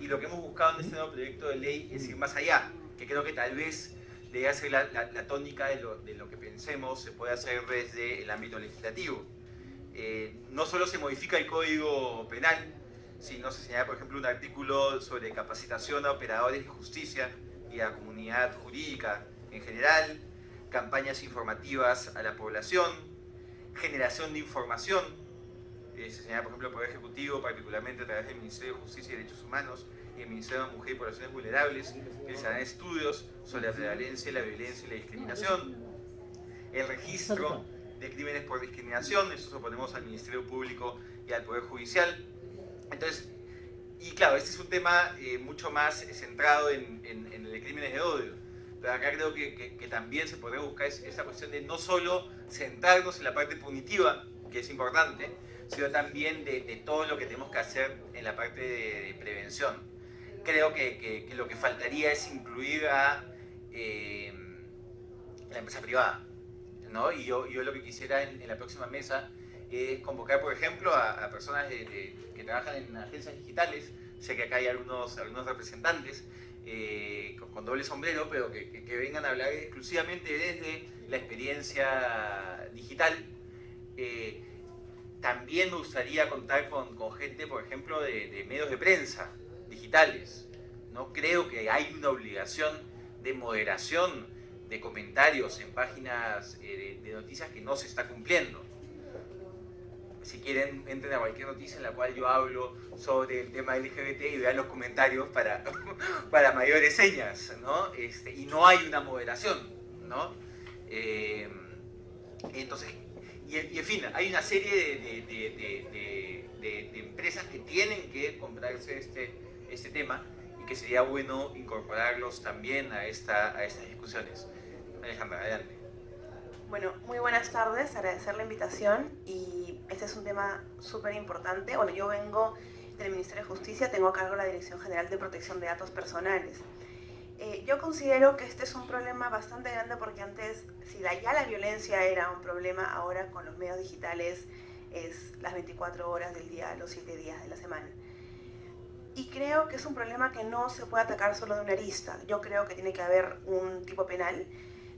Y lo que hemos buscado en este nuevo proyecto de ley es ir más allá, que creo que tal vez debe ser la, la, tónica de lo, de lo, que pensemos se puede hacer desde el ámbito legislativo. Eh, no solo se modifica el Código Penal, sino se señala, por ejemplo, un artículo sobre capacitación a operadores de justicia y a la comunidad jurídica en general, campañas informativas a la población, generación de información se señala, por ejemplo, el Poder Ejecutivo, particularmente a través del Ministerio de Justicia y Derechos Humanos y el Ministerio de Mujer y Poblaciones Vulnerables, realizarán estudios sobre la prevalencia, la violencia y la discriminación. El registro de crímenes por discriminación, eso se lo ponemos al Ministerio Público y al Poder Judicial. Entonces, y claro, este es un tema eh, mucho más centrado en, el de crímenes de odio. Pero acá creo que, que, también se podría buscar esta cuestión de no solo centrarnos en la parte punitiva, que es importante, sino también de, todo lo que tenemos que hacer en la parte de, prevención. Creo que, lo que faltaría es incluir a eh, la empresa privada. ¿no? Y yo, lo que quisiera en, la próxima mesa es convocar, por ejemplo, a, personas que trabajan en agencias digitales, sé que acá hay algunos representantes eh, con, doble sombrero, pero que, vengan a hablar exclusivamente desde la experiencia digital. Eh, también me gustaría contar con, con gente, por ejemplo, de, medios de prensa digitales. ¿no? Creo que hay una obligación de moderación de comentarios en páginas eh, de, noticias que no se está cumpliendo. Si quieren, entren a cualquier noticia en la cual yo hablo sobre el tema LGBT y vean los comentarios para, para mayores señas, ¿no? Este, y no hay una moderación, ¿no? Eh, entonces, y, en fin, hay una serie de, de, empresas que tienen que comprarse este, este tema y que sería bueno incorporarlos también a, esta, a estas discusiones. Alejandra, adelante. Bueno, muy buenas tardes, agradecer la invitación y este es un tema súper importante. Bueno, yo vengo del Ministerio de Justicia, tengo a cargo la Dirección General de Protección de Datos Personales. Eh, yo considero que este es un problema bastante grande porque antes, si ya la violencia era un problema, ahora con los medios digitales es las 24 horas del día, los 7 días de la semana. Y creo que es un problema que no se puede atacar solo de una arista. Yo creo que tiene que haber un tipo penal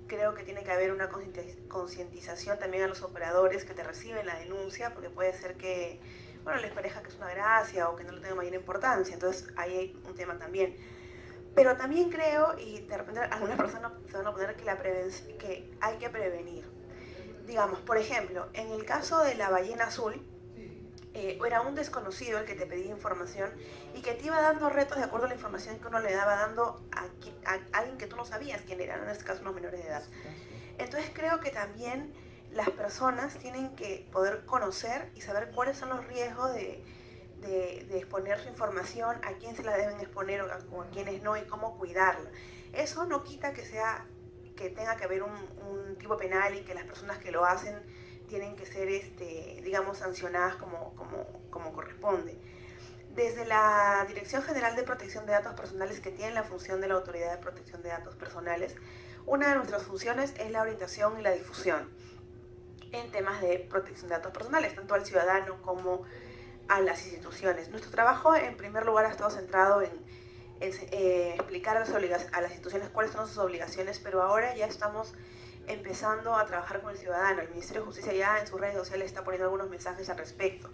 creo que tiene que haber una concientización también a los operadores que te reciben la denuncia, porque puede ser que, bueno, les parezca que es una gracia o que no le tenga mayor importancia, entonces ahí hay un tema también. Pero también creo, y de repente algunas personas se van a poner que, la que hay que prevenir. Digamos, por ejemplo, en el caso de la ballena azul, eh, era un desconocido el que te pedía información y que te iba dando retos de acuerdo a la información que uno le daba dando a, alguien que tú no sabías quién era, en este caso unos menores de edad. Entonces creo que también las personas tienen que poder conocer y saber cuáles son los riesgos de, de, exponer su información, a quién se la deben exponer o a, a quiénes no y cómo cuidarla. Eso no quita que sea que tenga que haber un, un tipo penal y que las personas que lo hacen tienen que ser, este, digamos, sancionadas como, como, como corresponde. Desde la Dirección General de Protección de Datos Personales, que tiene la función de la Autoridad de Protección de Datos Personales, una de nuestras funciones es la orientación y la difusión en temas de protección de datos personales, tanto al ciudadano como a las instituciones. Nuestro trabajo, en primer lugar, ha estado centrado en, eh, explicar a las, a las instituciones cuáles son sus obligaciones, pero ahora ya estamos empezando a trabajar con el ciudadano. El Ministerio de Justicia ya en sus redes sociales está poniendo algunos mensajes al respecto.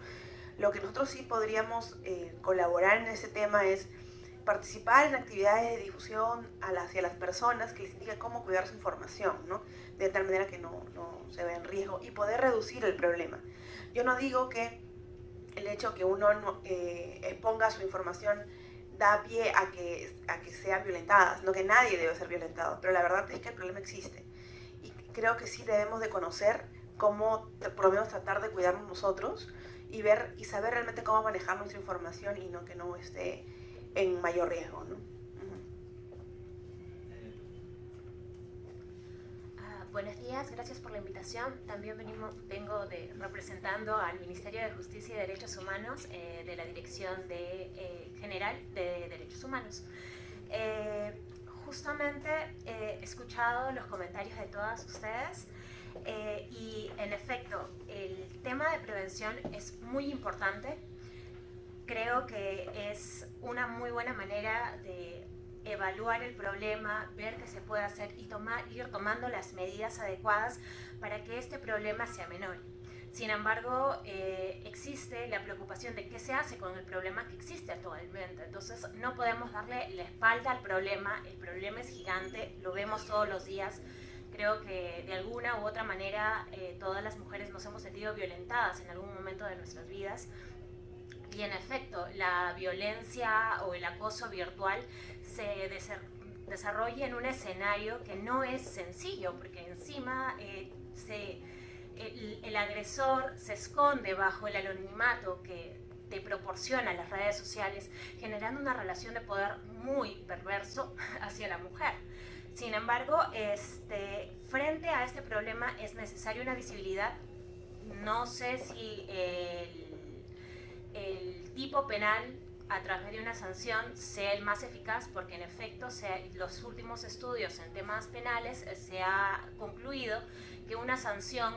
Lo que nosotros sí podríamos eh, colaborar en ese tema es participar en actividades de difusión hacia las personas que les indica cómo cuidar su información, ¿no? de tal manera que no, no se vea en riesgo y poder reducir el problema. Yo no digo que el hecho que uno eh, exponga su información da pie a que, a que sean violentadas, no que nadie debe ser violentado, pero la verdad es que el problema existe creo que sí debemos de conocer cómo, por lo menos tratar de cuidarnos nosotros y ver y saber realmente cómo manejar nuestra información y no que no esté en mayor riesgo. ¿no? Ah, buenos días, gracias por la invitación. También venimos, vengo de, representando al Ministerio de Justicia y Derechos Humanos eh, de la Dirección de, eh, General de Derechos Humanos. Eh, justamente he escuchado los comentarios de todas ustedes eh, y en efecto el tema de prevención es muy importante. Creo que es una muy buena manera de evaluar el problema, ver qué se puede hacer y tomar, ir tomando las medidas adecuadas para que este problema sea menor. Sin embargo, eh, existe la preocupación de qué se hace con el problema que existe actualmente. Entonces, no podemos darle la espalda al problema. El problema es gigante, lo vemos todos los días. Creo que de alguna u otra manera eh, todas las mujeres nos hemos sentido violentadas en algún momento de nuestras vidas y en efecto la violencia o el acoso virtual se desarrolla en un escenario que no es sencillo porque encima eh, se, el, el agresor se esconde bajo el anonimato que te proporciona las redes sociales, generando una relación de poder muy perverso hacia la mujer. Sin embargo, este, frente a este problema es necesaria una visibilidad. No sé si el, tipo penal a través de una sanción sea el más eficaz, porque en efecto los últimos estudios en temas penales eh, se ha concluido que una sanción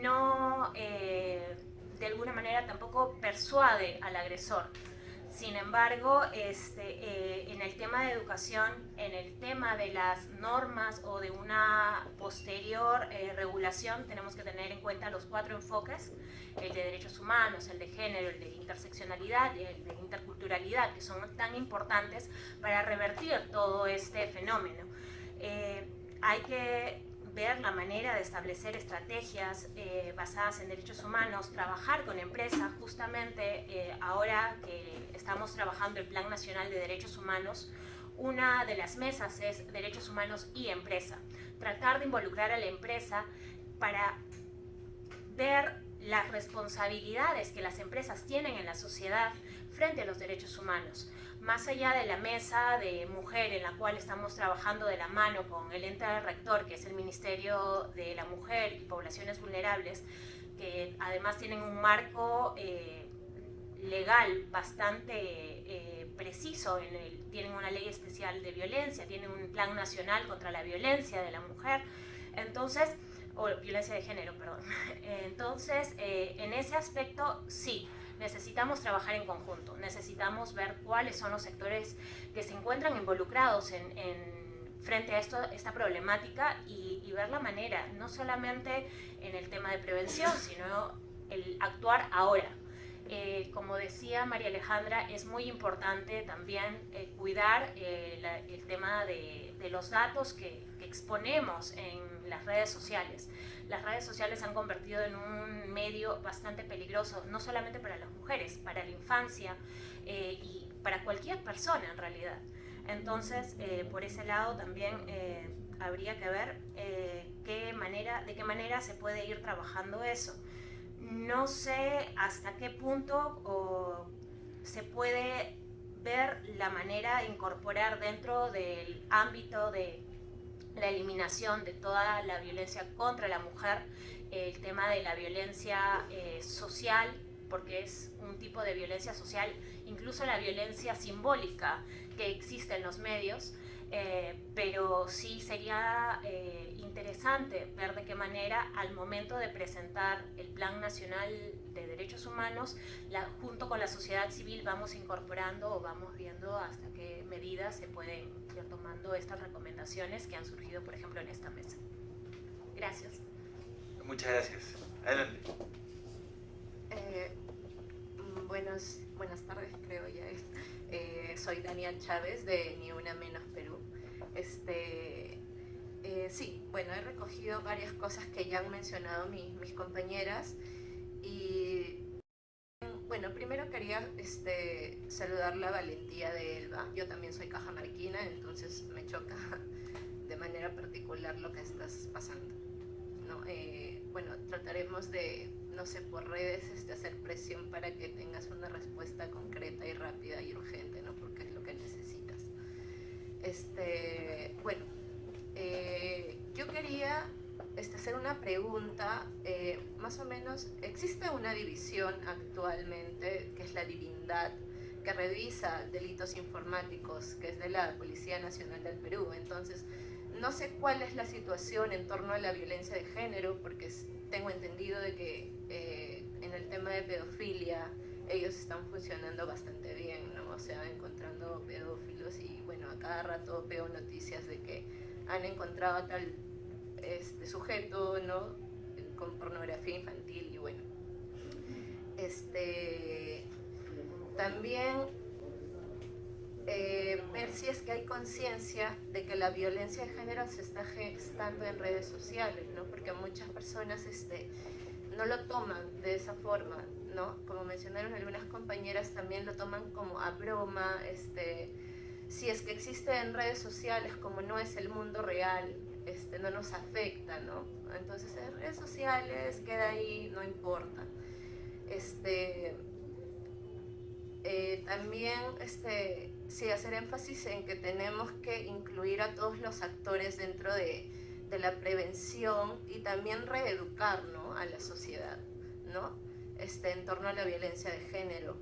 no eh, de alguna manera tampoco persuade al agresor. Sin embargo, este, eh, en el tema de educación, en el tema de las normas o de una posterior eh, regulación, tenemos que tener en cuenta los cuatro enfoques, el de derechos humanos, el de género, el de interseccionalidad el de interculturalidad, que son tan importantes para revertir todo este fenómeno. Hay que ver la manera de establecer estrategias eh, basadas en derechos humanos, trabajar con empresas, justamente eh, ahora que estamos trabajando el Plan Nacional de Derechos Humanos, una de las mesas es derechos humanos y empresa. Tratar de involucrar a la empresa para ver las responsabilidades que las empresas tienen en la sociedad frente a los derechos humanos más allá de la mesa de mujer en la cual estamos trabajando de la mano con el ente rector, que es el Ministerio de la Mujer y Poblaciones Vulnerables, que además tienen un marco eh, legal bastante eh, preciso, en el, tienen una ley especial de violencia, tienen un plan nacional contra la violencia de la mujer, entonces, o violencia de género, perdón. Entonces, eh, en ese aspecto, sí, necesitamos trabajar en conjunto, necesitamos ver cuáles son los sectores que se encuentran involucrados en, frente a esto, esta problemática y, ver la manera, no solamente en el tema de prevención, sino el actuar ahora. Eh, como decía María Alejandra, es muy importante también eh, cuidar eh, el tema de, los datos que, que exponemos en las redes sociales las redes sociales se han convertido en un medio bastante peligroso, no solamente para las mujeres, para la infancia eh, y para cualquier persona en realidad. Entonces, eh, por ese lado también eh, habría que ver qué manera, de qué manera se puede ir trabajando eso. No sé hasta qué punto se puede ver la manera de incorporar dentro del ámbito de la eliminación de toda la violencia contra la mujer, el tema de la violencia eh, social, porque es un tipo de violencia social, incluso la violencia simbólica que existe en los medios, eh, pero sí sería eh, interesante ver de qué manera al momento de presentar el Plan Nacional de Derechos Humanos, junto con la sociedad civil vamos incorporando o vamos viendo hasta qué medidas se pueden ir tomando estas recomendaciones que han surgido, por ejemplo, en esta mesa. Gracias. Muchas gracias. Adelante. Eh, buenos, buenas tardes, creo ya. Eh, soy Daniel Chávez de Ni Una Menos Perú. Este, eh, sí, bueno, he recogido varias cosas que ya han mencionado mis, mis compañeras y bueno, primero quería este, saludar la valentía de Elba. Yo también soy cajamarquina, entonces me choca de manera particular lo que estás pasando. ¿no? Eh, bueno, trataremos de, no sé, por redes este, hacer presión para que tengas una respuesta concreta y rápida y urgente, ¿no? porque es lo que necesitas. Este, bueno, eh, yo quería este, hacer una pregunta, eh, más o menos, ¿existe una división actualmente, que es la divindad, que revisa delitos informáticos, que es de la Policía Nacional del Perú? Entonces, no sé cuál es la situación en torno a la violencia de género, porque tengo entendido de que eh, en el tema de pedofilia ellos están funcionando bastante bien, ¿no? O sea, encontrando pedófilos y bueno, a cada rato veo noticias de que han encontrado tal este sujeto, ¿no? Con pornografía infantil y bueno. Este, también eh, ver si es que hay conciencia de que la violencia de género se está gestando en redes sociales, ¿no? Porque muchas personas este, no lo toman de esa forma, ¿no? Como mencionaron algunas compañeras, también lo toman como a broma, este, si es que existe en redes sociales, como no es el mundo real, este, no nos afecta, ¿no? Entonces en redes sociales queda ahí, no importa. Este, eh, también este, sí hacer énfasis en que tenemos que incluir a todos los actores dentro de, de la prevención y también reeducar a la sociedad ¿no? este, en torno a la violencia de género.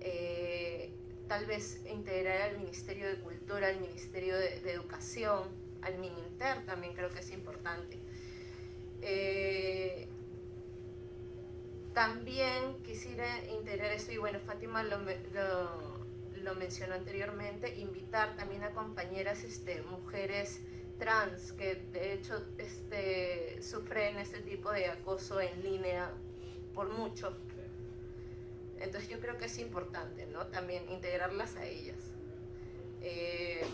Eh, tal vez integrar al Ministerio de Cultura, al Ministerio de, Educación, al Mininter también creo que es importante. Eh, también quisiera integrar esto, y bueno, Fátima lo, lo, mencionó anteriormente, invitar también a compañeras este, mujeres trans que de hecho este, sufren este tipo de acoso en línea por mucho. Entonces yo creo que es importante, ¿no? También integrarlas a ellas. Eh,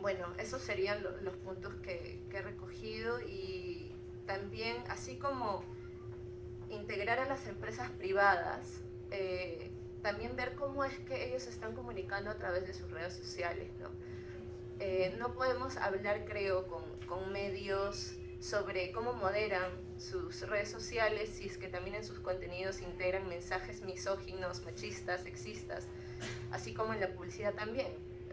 bueno, esos serían los puntos que, que he recogido y también, así como integrar a las empresas privadas, eh, también ver cómo es que ellos están comunicando a través de sus redes sociales. ¿no? Eh, no podemos hablar, creo, con, con, medios sobre cómo moderan sus redes sociales si es que también en sus contenidos integran mensajes misóginos, machistas, sexistas, así como en la publicidad también.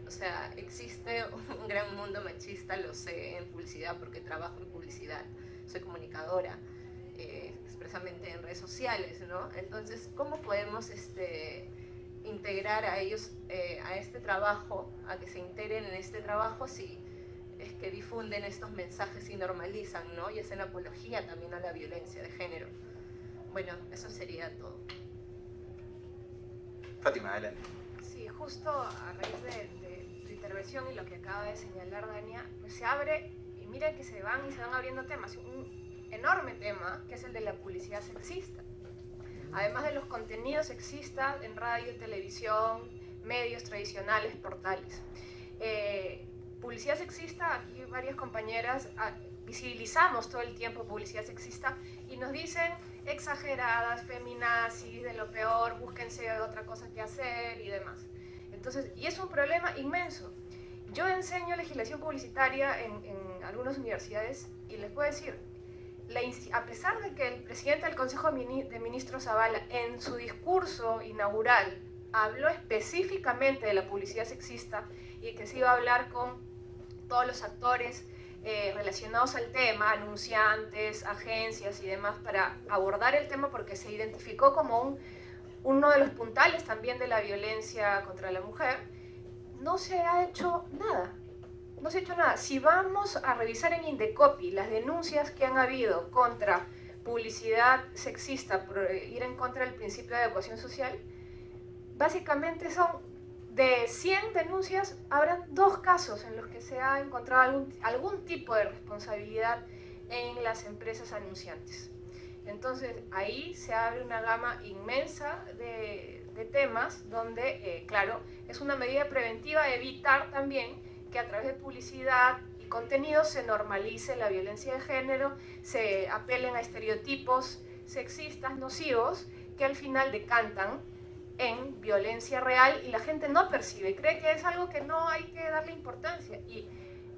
O sea, existe un gran mundo machista, lo sé, en publicidad porque trabajo en publicidad, soy comunicadora. Eh, expresamente en redes sociales, ¿no? Entonces, ¿cómo podemos este, integrar a ellos eh, a este trabajo, a que se integren en este trabajo si es que difunden estos mensajes y normalizan, ¿no? Y hacen apología también a la violencia de género. Bueno, eso sería todo. Fátima, adelante. Sí, justo a raíz de, de tu intervención y lo que acaba de señalar Dania, pues se abre, y mira que se van y se van abriendo temas. Un, enorme tema, que es el de la publicidad sexista. Además de los contenidos sexistas en radio, televisión, medios tradicionales, portales. Eh, publicidad sexista, aquí varias compañeras ah, visibilizamos todo el tiempo publicidad sexista y nos dicen exageradas, feminazis, de lo peor, búsquense otra cosa que hacer y demás. Entonces, y es un problema inmenso. Yo enseño legislación publicitaria en, en algunas universidades y les puedo decir, a pesar de que el presidente del Consejo de Ministros Zavala en su discurso inaugural habló específicamente de la publicidad sexista y que se iba a hablar con todos los actores eh, relacionados al tema, anunciantes, agencias y demás, para abordar el tema porque se identificó como un, uno de los puntales también de la violencia contra la mujer, no se ha hecho nada no se ha hecho nada. Si vamos a revisar en Indecopi las denuncias que han habido contra publicidad sexista por ir en contra del principio de adecuación social, básicamente son de 100 denuncias, habrán dos casos en los que se ha encontrado algún, algún tipo de responsabilidad en las empresas anunciantes. Entonces ahí se abre una gama inmensa de, de temas donde, eh, claro, es una medida preventiva evitar también que a través de publicidad y contenido se normalice la violencia de género, se apelen a estereotipos sexistas, nocivos, que al final decantan en violencia real y la gente no percibe, cree que es algo que no hay que darle importancia. Y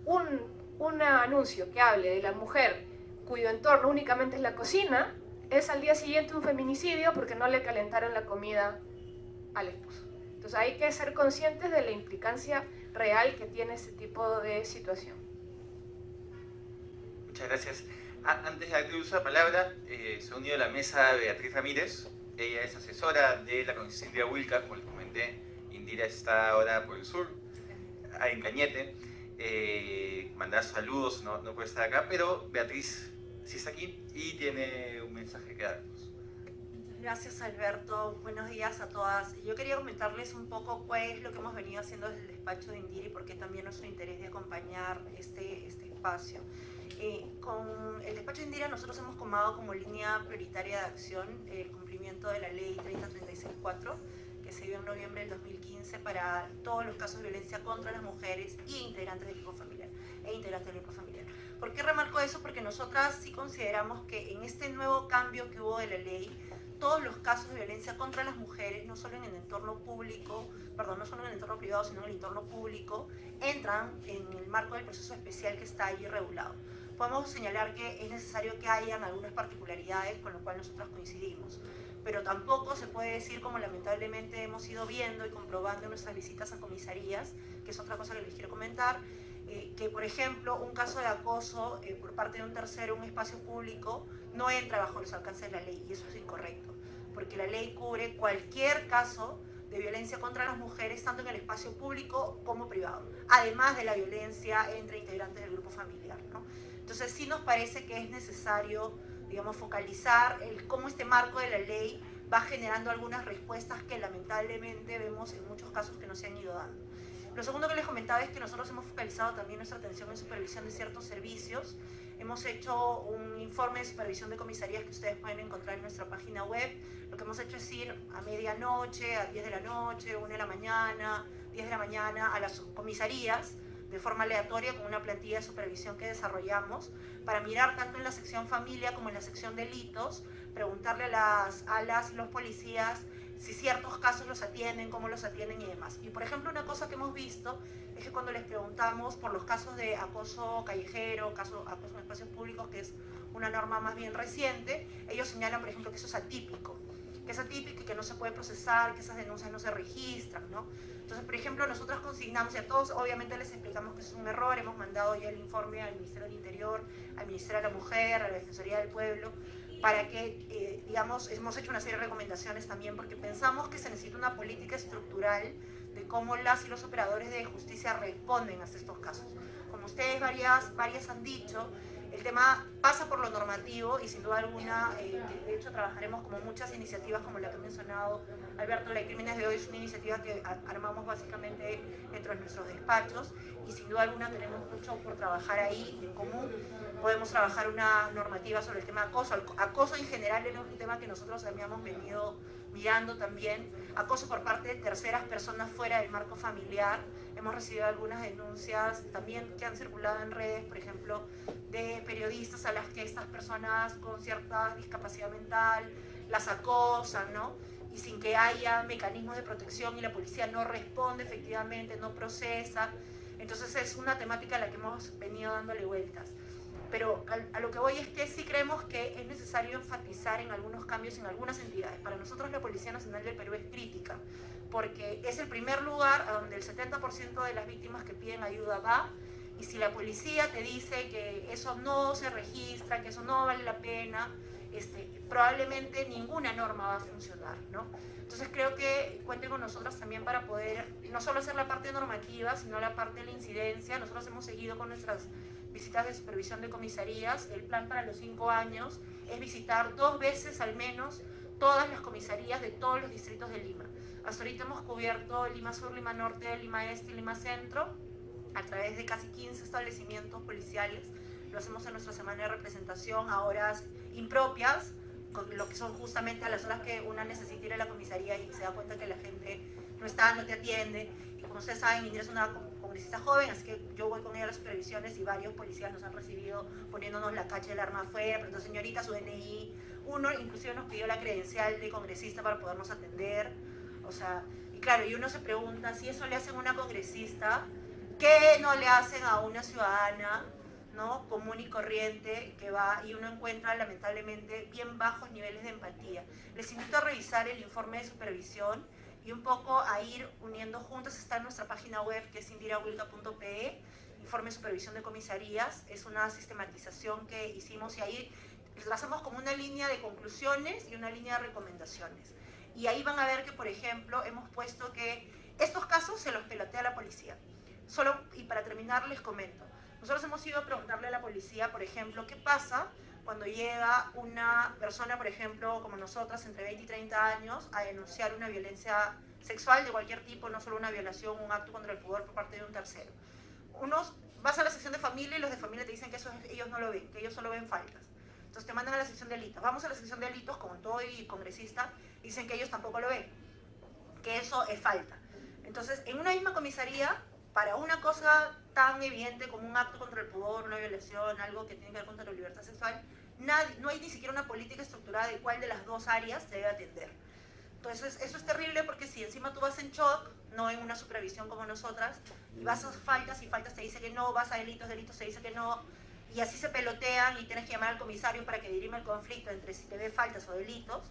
un, un anuncio que hable de la mujer cuyo entorno únicamente es la cocina, es al día siguiente un feminicidio porque no le calentaron la comida al esposo. Entonces hay que ser conscientes de la implicancia real que tiene este tipo de situación. Muchas gracias. Ah, antes de uso la palabra, eh, se ha unido a la mesa Beatriz Ramírez. Ella es asesora de la de Wilca, como les comenté. Indira está ahora por el sur, en Cañete. Eh, mandar saludos, no, no puede estar acá, pero Beatriz sí está aquí y tiene un mensaje que darnos. Gracias Alberto, buenos días a todas. Yo quería comentarles un poco cuál es lo que hemos venido haciendo desde el despacho de Indira y por qué también nuestro interés de acompañar este, este espacio. Eh, con el despacho de Indira nosotros hemos tomado como línea prioritaria de acción el cumplimiento de la ley 30364, que se dio en noviembre del 2015 para todos los casos de violencia contra las mujeres y integrantes del grupo familiar, e integrantes del grupo familiar. ¿Por qué remarco eso? Porque nosotras sí consideramos que en este nuevo cambio que hubo de la ley, todos los casos de violencia contra las mujeres, no solo en el entorno público, perdón, no solo en el entorno privado, sino en el entorno público, entran en el marco del proceso especial que está allí regulado. Podemos señalar que es necesario que hayan algunas particularidades con lo cual nosotros coincidimos, pero tampoco se puede decir, como lamentablemente hemos ido viendo y comprobando en nuestras visitas a comisarías, que es otra cosa que les quiero comentar, eh, que por ejemplo un caso de acoso eh, por parte de un tercero en un espacio público no entra bajo los alcances de la ley y eso es incorrecto, porque la ley cubre cualquier caso de violencia contra las mujeres, tanto en el espacio público como privado, además de la violencia entre integrantes del grupo familiar. ¿no? Entonces sí nos parece que es necesario, digamos, focalizar el, cómo este marco de la ley va generando algunas respuestas que lamentablemente vemos en muchos casos que no se han ido dando. Lo segundo que les comentaba es que nosotros hemos focalizado también nuestra atención en supervisión de ciertos servicios. Hemos hecho un informe de supervisión de comisarías que ustedes pueden encontrar en nuestra página web. Lo que hemos hecho es ir a medianoche, a 10 de la noche, 1 de la mañana, 10 de la mañana a las comisarías de forma aleatoria con una plantilla de supervisión que desarrollamos para mirar tanto en la sección familia como en la sección delitos, preguntarle a las, a las los policías si ciertos casos los atienden, cómo los atienden y demás. Y por ejemplo, una cosa que hemos visto es que cuando les preguntamos por los casos de acoso callejero, caso, acoso en espacios públicos, que es una norma más bien reciente, ellos señalan, por ejemplo, que eso es atípico, que es atípico y que no se puede procesar, que esas denuncias no se registran, ¿no? Entonces, por ejemplo, nosotros consignamos, y a todos obviamente les explicamos que es un error, hemos mandado ya el informe al Ministerio del Interior, al Ministerio de la Mujer, a la Defensoría del Pueblo, para que, eh, digamos, hemos hecho una serie de recomendaciones también porque pensamos que se necesita una política estructural de cómo las y los operadores de justicia responden a estos casos. Como ustedes varias, varias han dicho, el tema pasa por lo normativo y sin duda alguna, eh, de hecho trabajaremos como muchas iniciativas como la que ha mencionado Alberto, la de Crímenes de hoy es una iniciativa que armamos básicamente dentro de nuestros despachos y sin duda alguna tenemos mucho por trabajar ahí en común. Podemos trabajar una normativa sobre el tema acoso. Acoso en general es un tema que nosotros habíamos venido mirando también. Acoso por parte de terceras personas fuera del marco familiar. Hemos recibido algunas denuncias también que han circulado en redes, por ejemplo, de periodistas a las que estas personas con cierta discapacidad mental las acosan, ¿no? Y sin que haya mecanismos de protección y la policía no responde efectivamente, no procesa. Entonces es una temática a la que hemos venido dándole vueltas. Pero a lo que voy es que sí creemos que es necesario enfatizar en algunos cambios en algunas entidades. Para nosotros la Policía Nacional del Perú es crítica, porque es el primer lugar a donde el 70% de las víctimas que piden ayuda va, y si la policía te dice que eso no se registra, que eso no vale la pena, este, probablemente ninguna norma va a funcionar, ¿no? Entonces creo que cuenten con nosotros también para poder no solo hacer la parte normativa, sino la parte de la incidencia. Nosotros hemos seguido con nuestras visitas de supervisión de comisarías. El plan para los cinco años es visitar dos veces al menos todas las comisarías de todos los distritos de Lima. Hasta ahorita hemos cubierto Lima Sur, Lima Norte, Lima Este y Lima Centro a través de casi 15 establecimientos policiales. Lo hacemos en nuestra semana de representación a horas impropias, lo que son justamente a las horas que una necesita ir a la comisaría y se da cuenta que la gente no está, no te atiende. Y como ustedes saben, Indira es una congresista joven, así que yo voy con ella a las supervisiones y varios policías nos han recibido poniéndonos la cacha del arma afuera, pero señorita, su DNI. Uno inclusive nos pidió la credencial de congresista para podernos atender. O sea, y claro, y uno se pregunta, si eso le hacen a una congresista, ¿qué no le hacen a una ciudadana ¿no? común y corriente que va y uno encuentra lamentablemente bien bajos niveles de empatía. Les invito a revisar el informe de supervisión y un poco a ir uniendo juntos. Está en nuestra página web que es indirawilca.pe, informe de supervisión de comisarías. Es una sistematización que hicimos y ahí trazamos como una línea de conclusiones y una línea de recomendaciones. Y ahí van a ver que, por ejemplo, hemos puesto que estos casos se los pelotea la policía. Solo, y para terminar les comento, nosotros hemos ido a preguntarle a la policía, por ejemplo, qué pasa cuando llega una persona, por ejemplo, como nosotras, entre 20 y 30 años, a denunciar una violencia sexual de cualquier tipo, no solo una violación, un acto contra el poder por parte de un tercero. Unos vas a la sección de familia y los de familia te dicen que eso ellos no lo ven, que ellos solo ven faltas. Entonces te mandan a la sección de delitos. Vamos a la sección de delitos, como todo y congresista, dicen que ellos tampoco lo ven. que eso es falta. Entonces, en una misma comisaría, para una cosa tan evidente como un acto contra el pudor, una violación, algo que tiene que ver contra la libertad sexual, nadie, no hay ni siquiera una política estructurada de cuál de las dos áreas se debe atender. Entonces, eso es terrible porque si encima tú vas en shock, no en una supervisión como nosotras, y vas a faltas y faltas te dice que no, vas a delitos, delitos te dice que no, y así se pelotean y tienes que llamar al comisario para que dirima el conflicto entre si te ve faltas o delitos,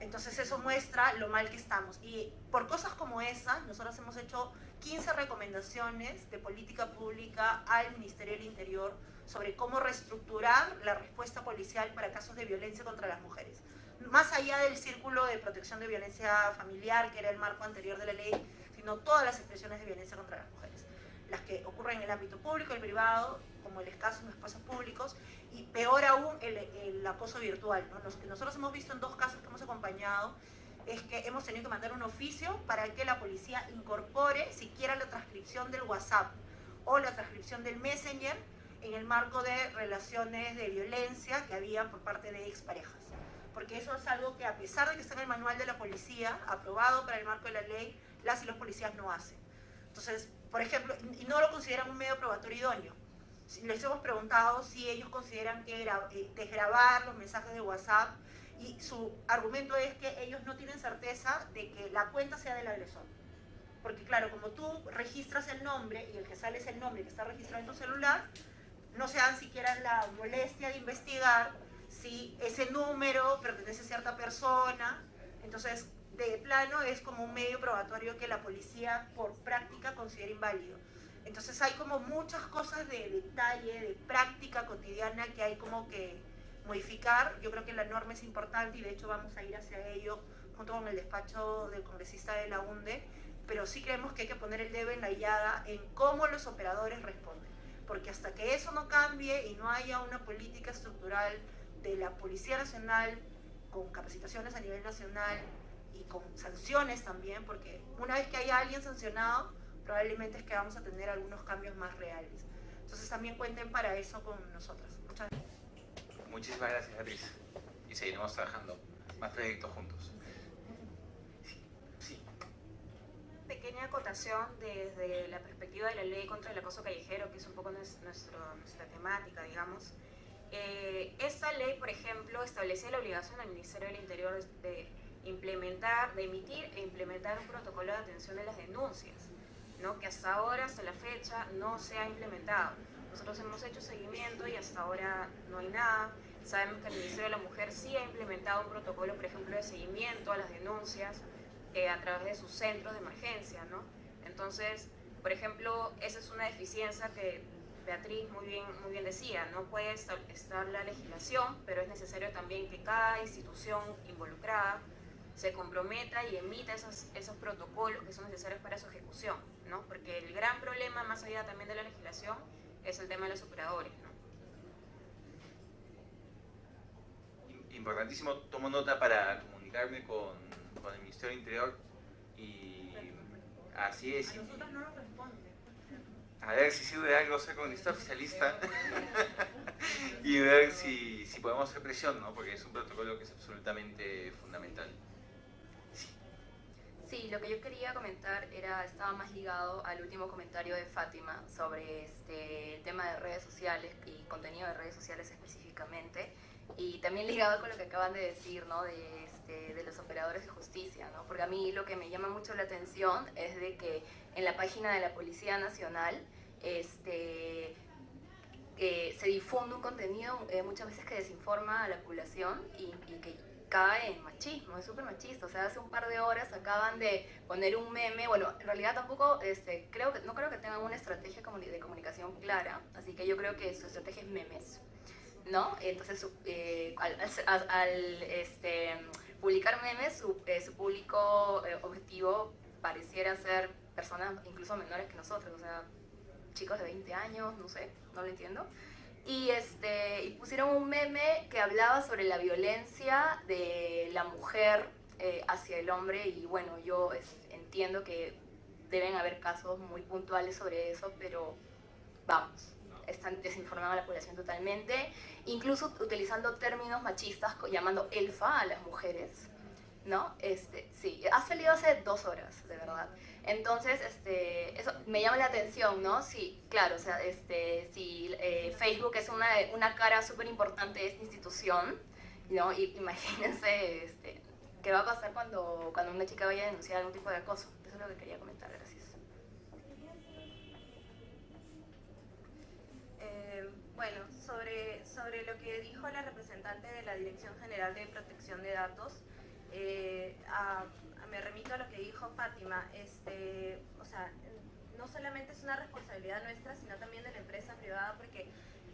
entonces eso muestra lo mal que estamos. Y por cosas como esa, nosotros hemos hecho 15 recomendaciones de política pública al Ministerio del Interior sobre cómo reestructurar la respuesta policial para casos de violencia contra las mujeres. Más allá del círculo de protección de violencia familiar, que era el marco anterior de la ley, sino todas las expresiones de violencia contra las mujeres. Las que ocurren en el ámbito público, el privado, como el escaso en los espacios públicos, y peor aún el, acoso virtual. Los que nosotros hemos visto en dos casos que hemos acompañado es que hemos tenido que mandar un oficio para que la policía incorpore siquiera la transcripción del WhatsApp o la transcripción del Messenger en el marco de relaciones de violencia que había por parte de exparejas. Porque eso es algo que a pesar de que está en el manual de la policía, aprobado para el marco de la ley, las y los policías no hacen. Entonces, por ejemplo, y no lo consideran un medio probatorio idóneo les hemos preguntado si ellos consideran que eh, desgrabar los mensajes de WhatsApp y su argumento es que ellos no tienen certeza de que la cuenta sea del agresor. Porque claro, como tú registras el nombre y el que sale es el nombre que está registrado en tu celular, no se dan siquiera la molestia de investigar si ese número pertenece a cierta persona. Entonces, de plano es como un medio probatorio que la policía por práctica considera inválido. Entonces hay como muchas cosas de detalle, de práctica cotidiana que hay como que modificar. Yo creo que la norma es importante y de hecho vamos a ir hacia ello junto con el despacho del congresista de la UNDE, pero sí creemos que hay que poner el dedo en la llada en cómo los operadores responden. Porque hasta que eso no cambie y no haya una política estructural de la Policía Nacional con capacitaciones a nivel nacional y con sanciones también, porque una vez que haya alguien sancionado, probablemente es que vamos a tener algunos cambios más reales. Entonces también cuenten para eso con nosotros. Muchas gracias. Muchísimas gracias, Beatriz. Y seguiremos trabajando más proyectos juntos. Sí. Pequeña acotación desde la perspectiva de la ley contra el acoso callejero, que es un poco nuestro, nuestra temática, digamos. Eh, esta ley, por ejemplo, establece la obligación al Ministerio del Interior de implementar, de emitir e implementar un protocolo de atención de las denuncias que hasta ahora, hasta la fecha, no se ha implementado. Nosotros hemos hecho seguimiento y hasta ahora no hay nada. Sabemos que el Ministerio de la Mujer sí ha implementado un protocolo, por ejemplo, de seguimiento a las denuncias eh, a través de sus centros de emergencia. ¿no? Entonces, por ejemplo, esa es una deficiencia que Beatriz muy bien, muy bien decía, no puede estar la legislación, pero es necesario también que cada institución involucrada se comprometa y emita esos, esos protocolos que son necesarios para su ejecución, ¿no? Porque el gran problema, más allá también de la legislación, es el tema de los operadores, ¿no? Importantísimo, tomo nota para comunicarme con, con el Ministerio del Interior y así es. A nosotros no nos responde. A ver si sirve de algo ser comunista oficialista y ver si, si podemos hacer presión, ¿no? porque es un protocolo que es absolutamente fundamental. Sí, lo que yo quería comentar era, estaba más ligado al último comentario de Fátima sobre este, el tema de redes sociales y contenido de redes sociales específicamente y también ligado con lo que acaban de decir, ¿no? De, este, de los operadores de justicia, ¿no? Porque a mí lo que me llama mucho la atención es de que en la página de la Policía Nacional este, eh, se difunde un contenido eh, muchas veces que desinforma a la población y, y que cae en machismo, es súper machista. O sea, hace un par de horas acaban de poner un meme. Bueno, en realidad tampoco, este, creo que, no creo que tengan una estrategia de comunicación clara, así que yo creo que su estrategia es memes, ¿no? Entonces, eh, al, este, publicar memes, su, eh, público eh, objetivo pareciera ser personas incluso menores que nosotros, o sea, chicos de 20 años, no sé, no lo entiendo y, este, y pusieron un meme que hablaba sobre la violencia de la mujer eh, hacia el hombre y bueno, yo entiendo que deben haber casos muy puntuales sobre eso, pero vamos, están desinformando a la población totalmente, incluso utilizando términos machistas, llamando elfa a las mujeres, ¿no? Este, sí, ha salido hace dos horas, de verdad. Entonces, este, eso me llama la atención, ¿no? Sí, claro, o sea, este, si eh, Facebook es una, una cara súper importante de esta institución, ¿no? Y, imagínense este, qué va a pasar cuando, cuando una chica vaya a denunciar algún tipo de acoso. Eso es lo que quería comentar, gracias. Eh, bueno, sobre, sobre lo que dijo la representante de la Dirección General de Protección de Datos, eh, me remito a lo que dijo Fátima, este, o sea, no solamente es una responsabilidad nuestra, sino también de la empresa privada, porque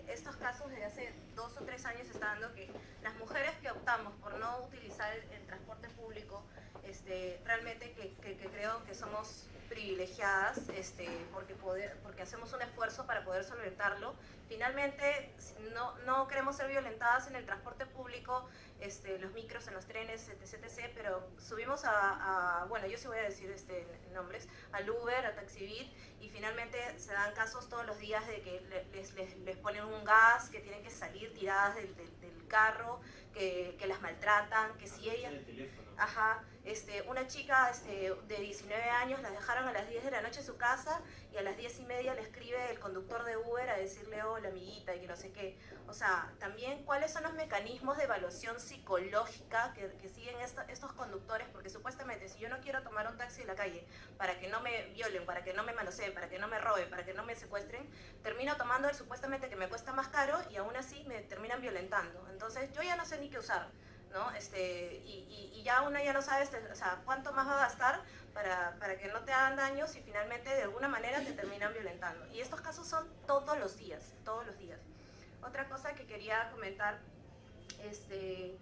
estos casos desde hace dos o tres años están dando que las mujeres que optamos por no utilizar el, transporte público, este, realmente que, que, creo que somos privilegiadas este, porque, poder, porque hacemos un esfuerzo para poder solventarlo. Finalmente, no, no queremos ser violentadas en el transporte público, este, los micros, en los trenes, etc, etc, pero subimos a, bueno, yo sí voy a decir este, nombres, al Uber, a Taxibit, y finalmente se dan casos todos los días de que les, les, les ponen un gas, que tienen que salir tiradas del, del, carro, que, que, las maltratan, que si ellas... Ajá, este, una chica este, de 19 años la dejaron a las 10 de la noche en su casa y a las 10 y media le escribe el conductor de Uber a decirle hola amiguita y que no sé qué. O sea, también cuáles son los mecanismos de evaluación psicológica que, que siguen estos conductores, porque supuestamente si yo no quiero tomar un taxi en la calle para que no me violen, para que no me manoseen, para que no me roben, para que no me secuestren, termino tomando el supuestamente que me cuesta más caro y aún así me terminan violentando. Entonces yo ya no sé ni qué usar. ¿no? Este, y, y, ya uno ya no sabe este, o sea, cuánto más va a gastar para, para, que no te hagan daños y finalmente de alguna manera te terminan violentando. Y estos casos son todos los días, todos los días. Otra cosa que quería comentar, este,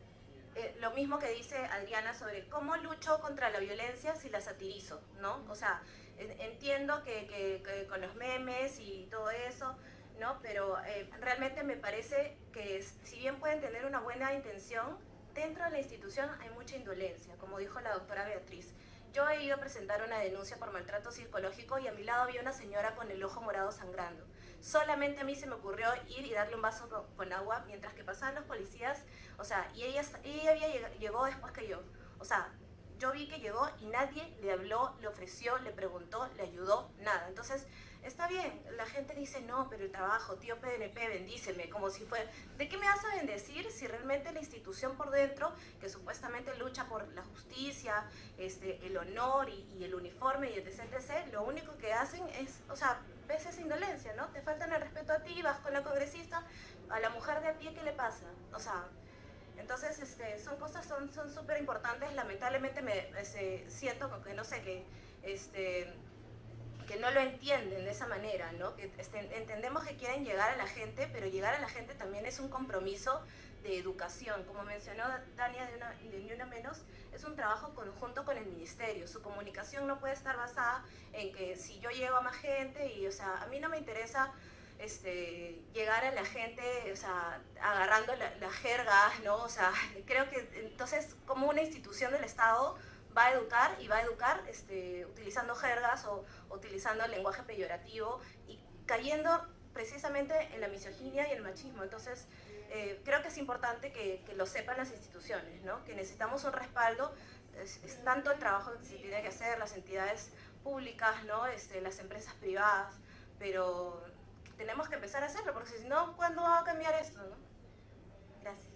eh, lo mismo que dice Adriana sobre cómo lucho contra la violencia si la satirizo, ¿no? O sea, entiendo que, que, con los memes y todo eso, ¿no? Pero eh, realmente me parece que si bien pueden tener una buena intención, Dentro de la institución hay mucha indolencia, como dijo la doctora Beatriz. Yo he ido a presentar una denuncia por maltrato psicológico y a mi lado había una señora con el ojo morado sangrando. Solamente a mí se me ocurrió ir y darle un vaso con agua mientras que pasaban los policías, o sea, y ella, ella había, llegó después que yo. O sea, yo vi que llegó y nadie le habló, le ofreció, le preguntó, le ayudó, nada. Entonces, Está bien, la gente dice, no, pero el trabajo, tío PNP, bendíceme, como si fuera... ¿De qué me vas a bendecir si realmente la institución por dentro, que supuestamente lucha por la justicia, este, el honor y, el uniforme y el etc, lo único que hacen es, o sea, ves esa indolencia, ¿no? Te faltan el respeto a ti, vas con la congresista, a la mujer de a pie, ¿qué le pasa? O sea, entonces, este, son cosas, son súper importantes. Lamentablemente me este, siento que, no sé, que este, que no lo entienden de esa manera, ¿no? Que este, entendemos que quieren llegar a la gente, pero llegar a la gente también es un compromiso de educación. Como mencionó Dania de, una, de Ni Una Menos, es un trabajo conjunto con el ministerio. Su comunicación no puede estar basada en que si yo llego a más gente y, o sea, a mí no me interesa este, llegar a la gente, o sea, agarrando la, la jerga, ¿no? O sea, creo que entonces como una institución del Estado va a educar y va a educar este, utilizando jergas o utilizando el lenguaje peyorativo y cayendo precisamente en la misoginia y el machismo. Entonces, eh, creo que es importante que, lo sepan las instituciones, ¿no? que necesitamos un respaldo, es, tanto el trabajo que se tiene que hacer, las entidades públicas, ¿no? este, las empresas privadas, pero tenemos que empezar a hacerlo, porque si no, ¿cuándo va a cambiar esto? Gracias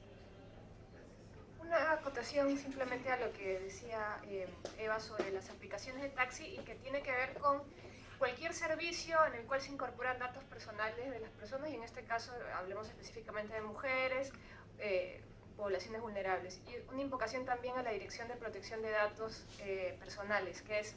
una acotación simplemente a lo que decía eh, Eva sobre las aplicaciones de taxi y que tiene que ver con cualquier servicio en el cual se incorporan datos personales de las personas y en este caso hablemos específicamente de mujeres, eh, poblaciones vulnerables. Y una invocación también a la Dirección de Protección de Datos eh, Personales, que es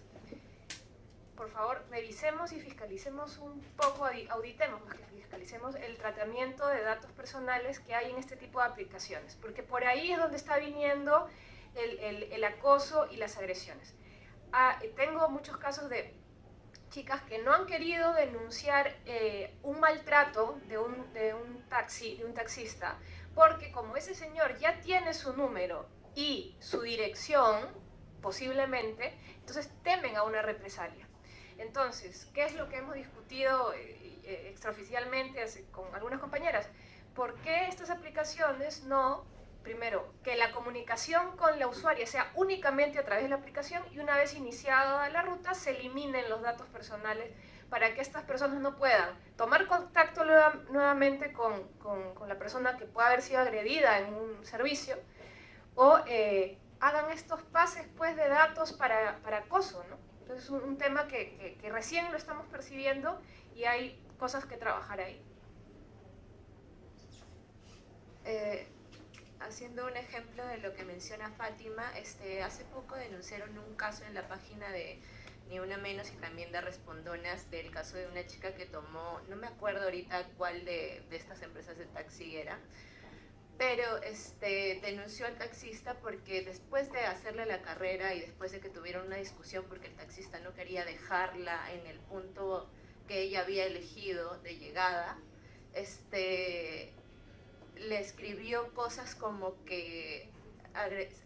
por favor, revisemos y fiscalicemos un poco, auditemos más que fiscalicemos el tratamiento de datos personales que hay en este tipo de aplicaciones, porque por ahí es donde está viniendo el, acoso y las agresiones. Ah, tengo muchos casos de chicas que no han querido denunciar eh, un maltrato de un, de un taxi, de un taxista, porque como ese señor ya tiene su número y su dirección, posiblemente, entonces temen a una represalia. Entonces, ¿qué es lo que hemos discutido eh, eh, extraoficialmente con algunas compañeras? ¿Por qué estas aplicaciones no primero, que la comunicación con la usuaria sea únicamente a través de la aplicación y una vez iniciada la ruta se eliminen los datos personales para que estas personas no puedan tomar contacto nuevamente con, la persona que pueda haber sido agredida en un servicio o eh, hagan estos pases pues, de datos para, acoso. ¿no? Entonces es un, tema que, recién lo estamos percibiendo y hay cosas que trabajar ahí. Eh, haciendo un ejemplo de lo que menciona Fátima, este, hace poco denunciaron un caso en la página de Ni Una Menos y también de Respondonas del caso de una chica que tomó, no me acuerdo ahorita cuál de, de estas empresas de taxi era, pero este, denunció al taxista porque después de hacerle la carrera y después de que tuvieron una discusión porque el taxista no quería dejarla en el punto que ella había elegido de llegada, este, le escribió cosas como que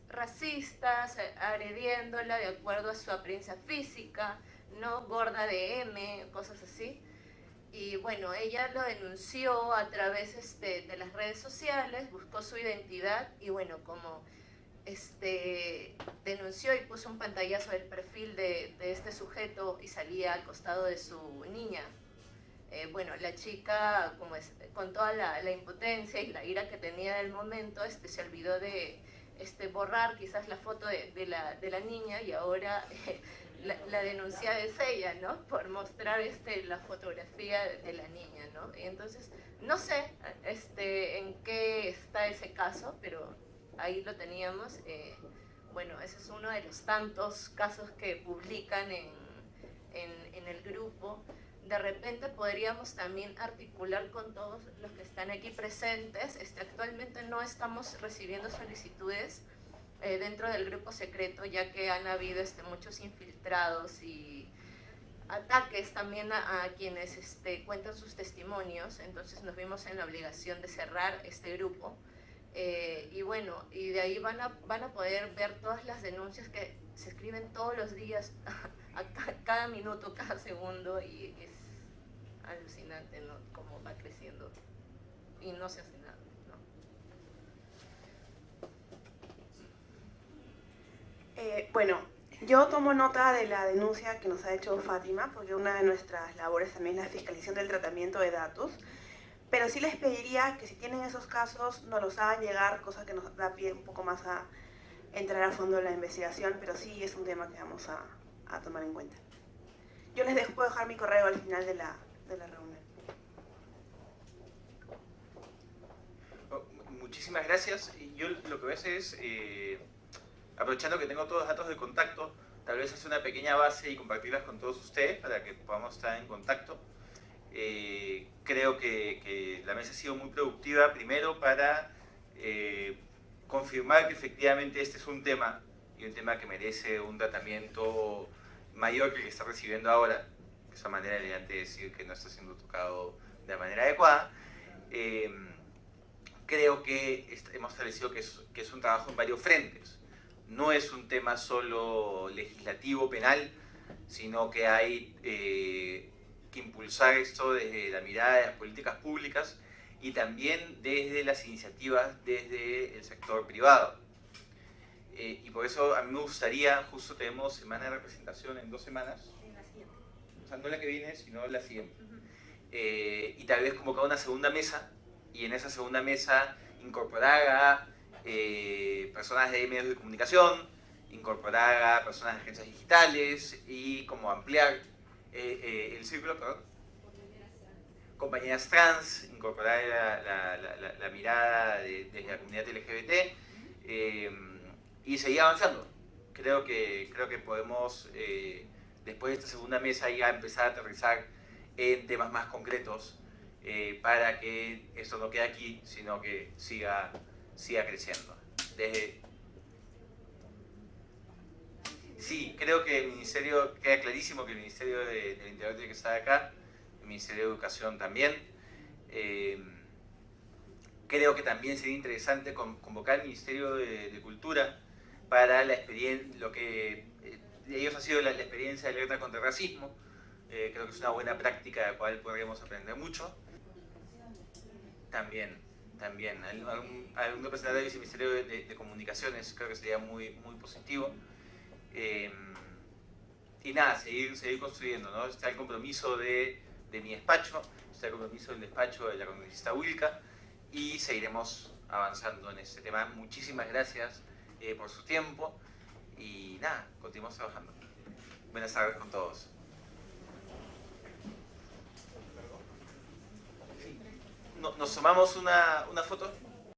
racistas, agrediéndola de acuerdo a su apariencia física, no gorda de M, cosas así. Y bueno, ella lo denunció a través este, de las redes sociales, buscó su identidad y bueno, como este, denunció y puso un pantallazo del perfil de, de este sujeto y salía al costado de su niña, eh, bueno, la chica, como es, con toda la, impotencia y la ira que tenía en el momento, este, se olvidó de este, borrar quizás la foto de, la, de la, niña y ahora la, denuncia es ella, ¿no? Por mostrar este, la fotografía de, la niña, ¿no? Y entonces, no sé este, en qué está ese caso, pero ahí lo teníamos. Eh, bueno, ese es uno de los tantos casos que publican en, en, en el grupo de repente podríamos también articular con todos los que están aquí presentes. Este, actualmente no estamos recibiendo solicitudes eh, dentro del grupo secreto, ya que han habido este, muchos infiltrados y ataques también a, quienes este, cuentan sus testimonios, entonces nos vimos en la obligación de cerrar este grupo. Eh, y bueno, y de ahí van a, van a poder ver todas las denuncias que se escriben todos los días, cada minuto, cada segundo, y es alucinante, ¿no? Cómo va creciendo y no se hace nada, eh, bueno, yo tomo nota de la denuncia que nos ha hecho Fátima, porque una de nuestras labores también es la fiscalización del tratamiento de datos, pero sí les pediría que si tienen esos casos nos los hagan llegar, cosa que nos da pie un poco más a entrar a fondo en la investigación, pero sí es un tema que vamos a, a tomar en cuenta. Yo les dejo, puedo dejar mi correo al final de la, de la reunión. Oh, muchísimas gracias. Yo lo que voy a hacer es, eh, aprovechando que tengo todos los datos de contacto, tal vez hacer una pequeña base y compartirlas con todos ustedes para que podamos estar en contacto. Eh, creo que, la mesa ha sido muy productiva, primero para eh, confirmar que efectivamente este es un tema, y un tema que merece un tratamiento mayor que el que está recibiendo ahora, esa manera elegante de decir que no está siendo tocado de manera adecuada. Eh, creo que hemos establecido que es, que es un trabajo en varios frentes. No es un tema solo legislativo, penal, sino que hay eh, que impulsar esto desde la mirada de las políticas públicas y también desde las iniciativas desde el sector privado. Eh, y por eso a mí me gustaría, justo tenemos semana de representación en dos semanas, no la que viene, sino la siguiente. Eh, y tal vez convocar una segunda mesa, y en esa segunda mesa incorporar a eh, personas de medios de comunicación, incorporar a personas de agencias digitales y como ampliar eh, el círculo, perdón, compañeras trans, incorporar la, mirada de, desde la comunidad LGBT y seguir avanzando. Creo que, creo que podemos después de esta segunda mesa ya empezar a aterrizar en temas más concretos eh, para que esto no quede aquí, sino que siga, siga creciendo. Sí, creo que el Ministerio, queda clarísimo que el Ministerio de, del Interior tiene que estar acá, el Ministerio de Educación también. Eh, creo que también sería interesante convocar al Ministerio de, Cultura para la experiencia, lo que ellos ha sido la, experiencia de alerta contra el racismo. Eh, creo que es una buena práctica de la cual podríamos aprender mucho. También, también. Algún, algún representante del Viceministerio de, Comunicaciones creo que sería muy, muy positivo. Eh, y nada, seguir, seguir construyendo, ¿no? Está el compromiso de, de mi despacho, está el compromiso del despacho de la congresista Wilca y seguiremos avanzando en este tema. Muchísimas gracias eh, por su tiempo y nada, continuamos trabajando. Buenas tardes con todos. ¿Nos tomamos una, una foto?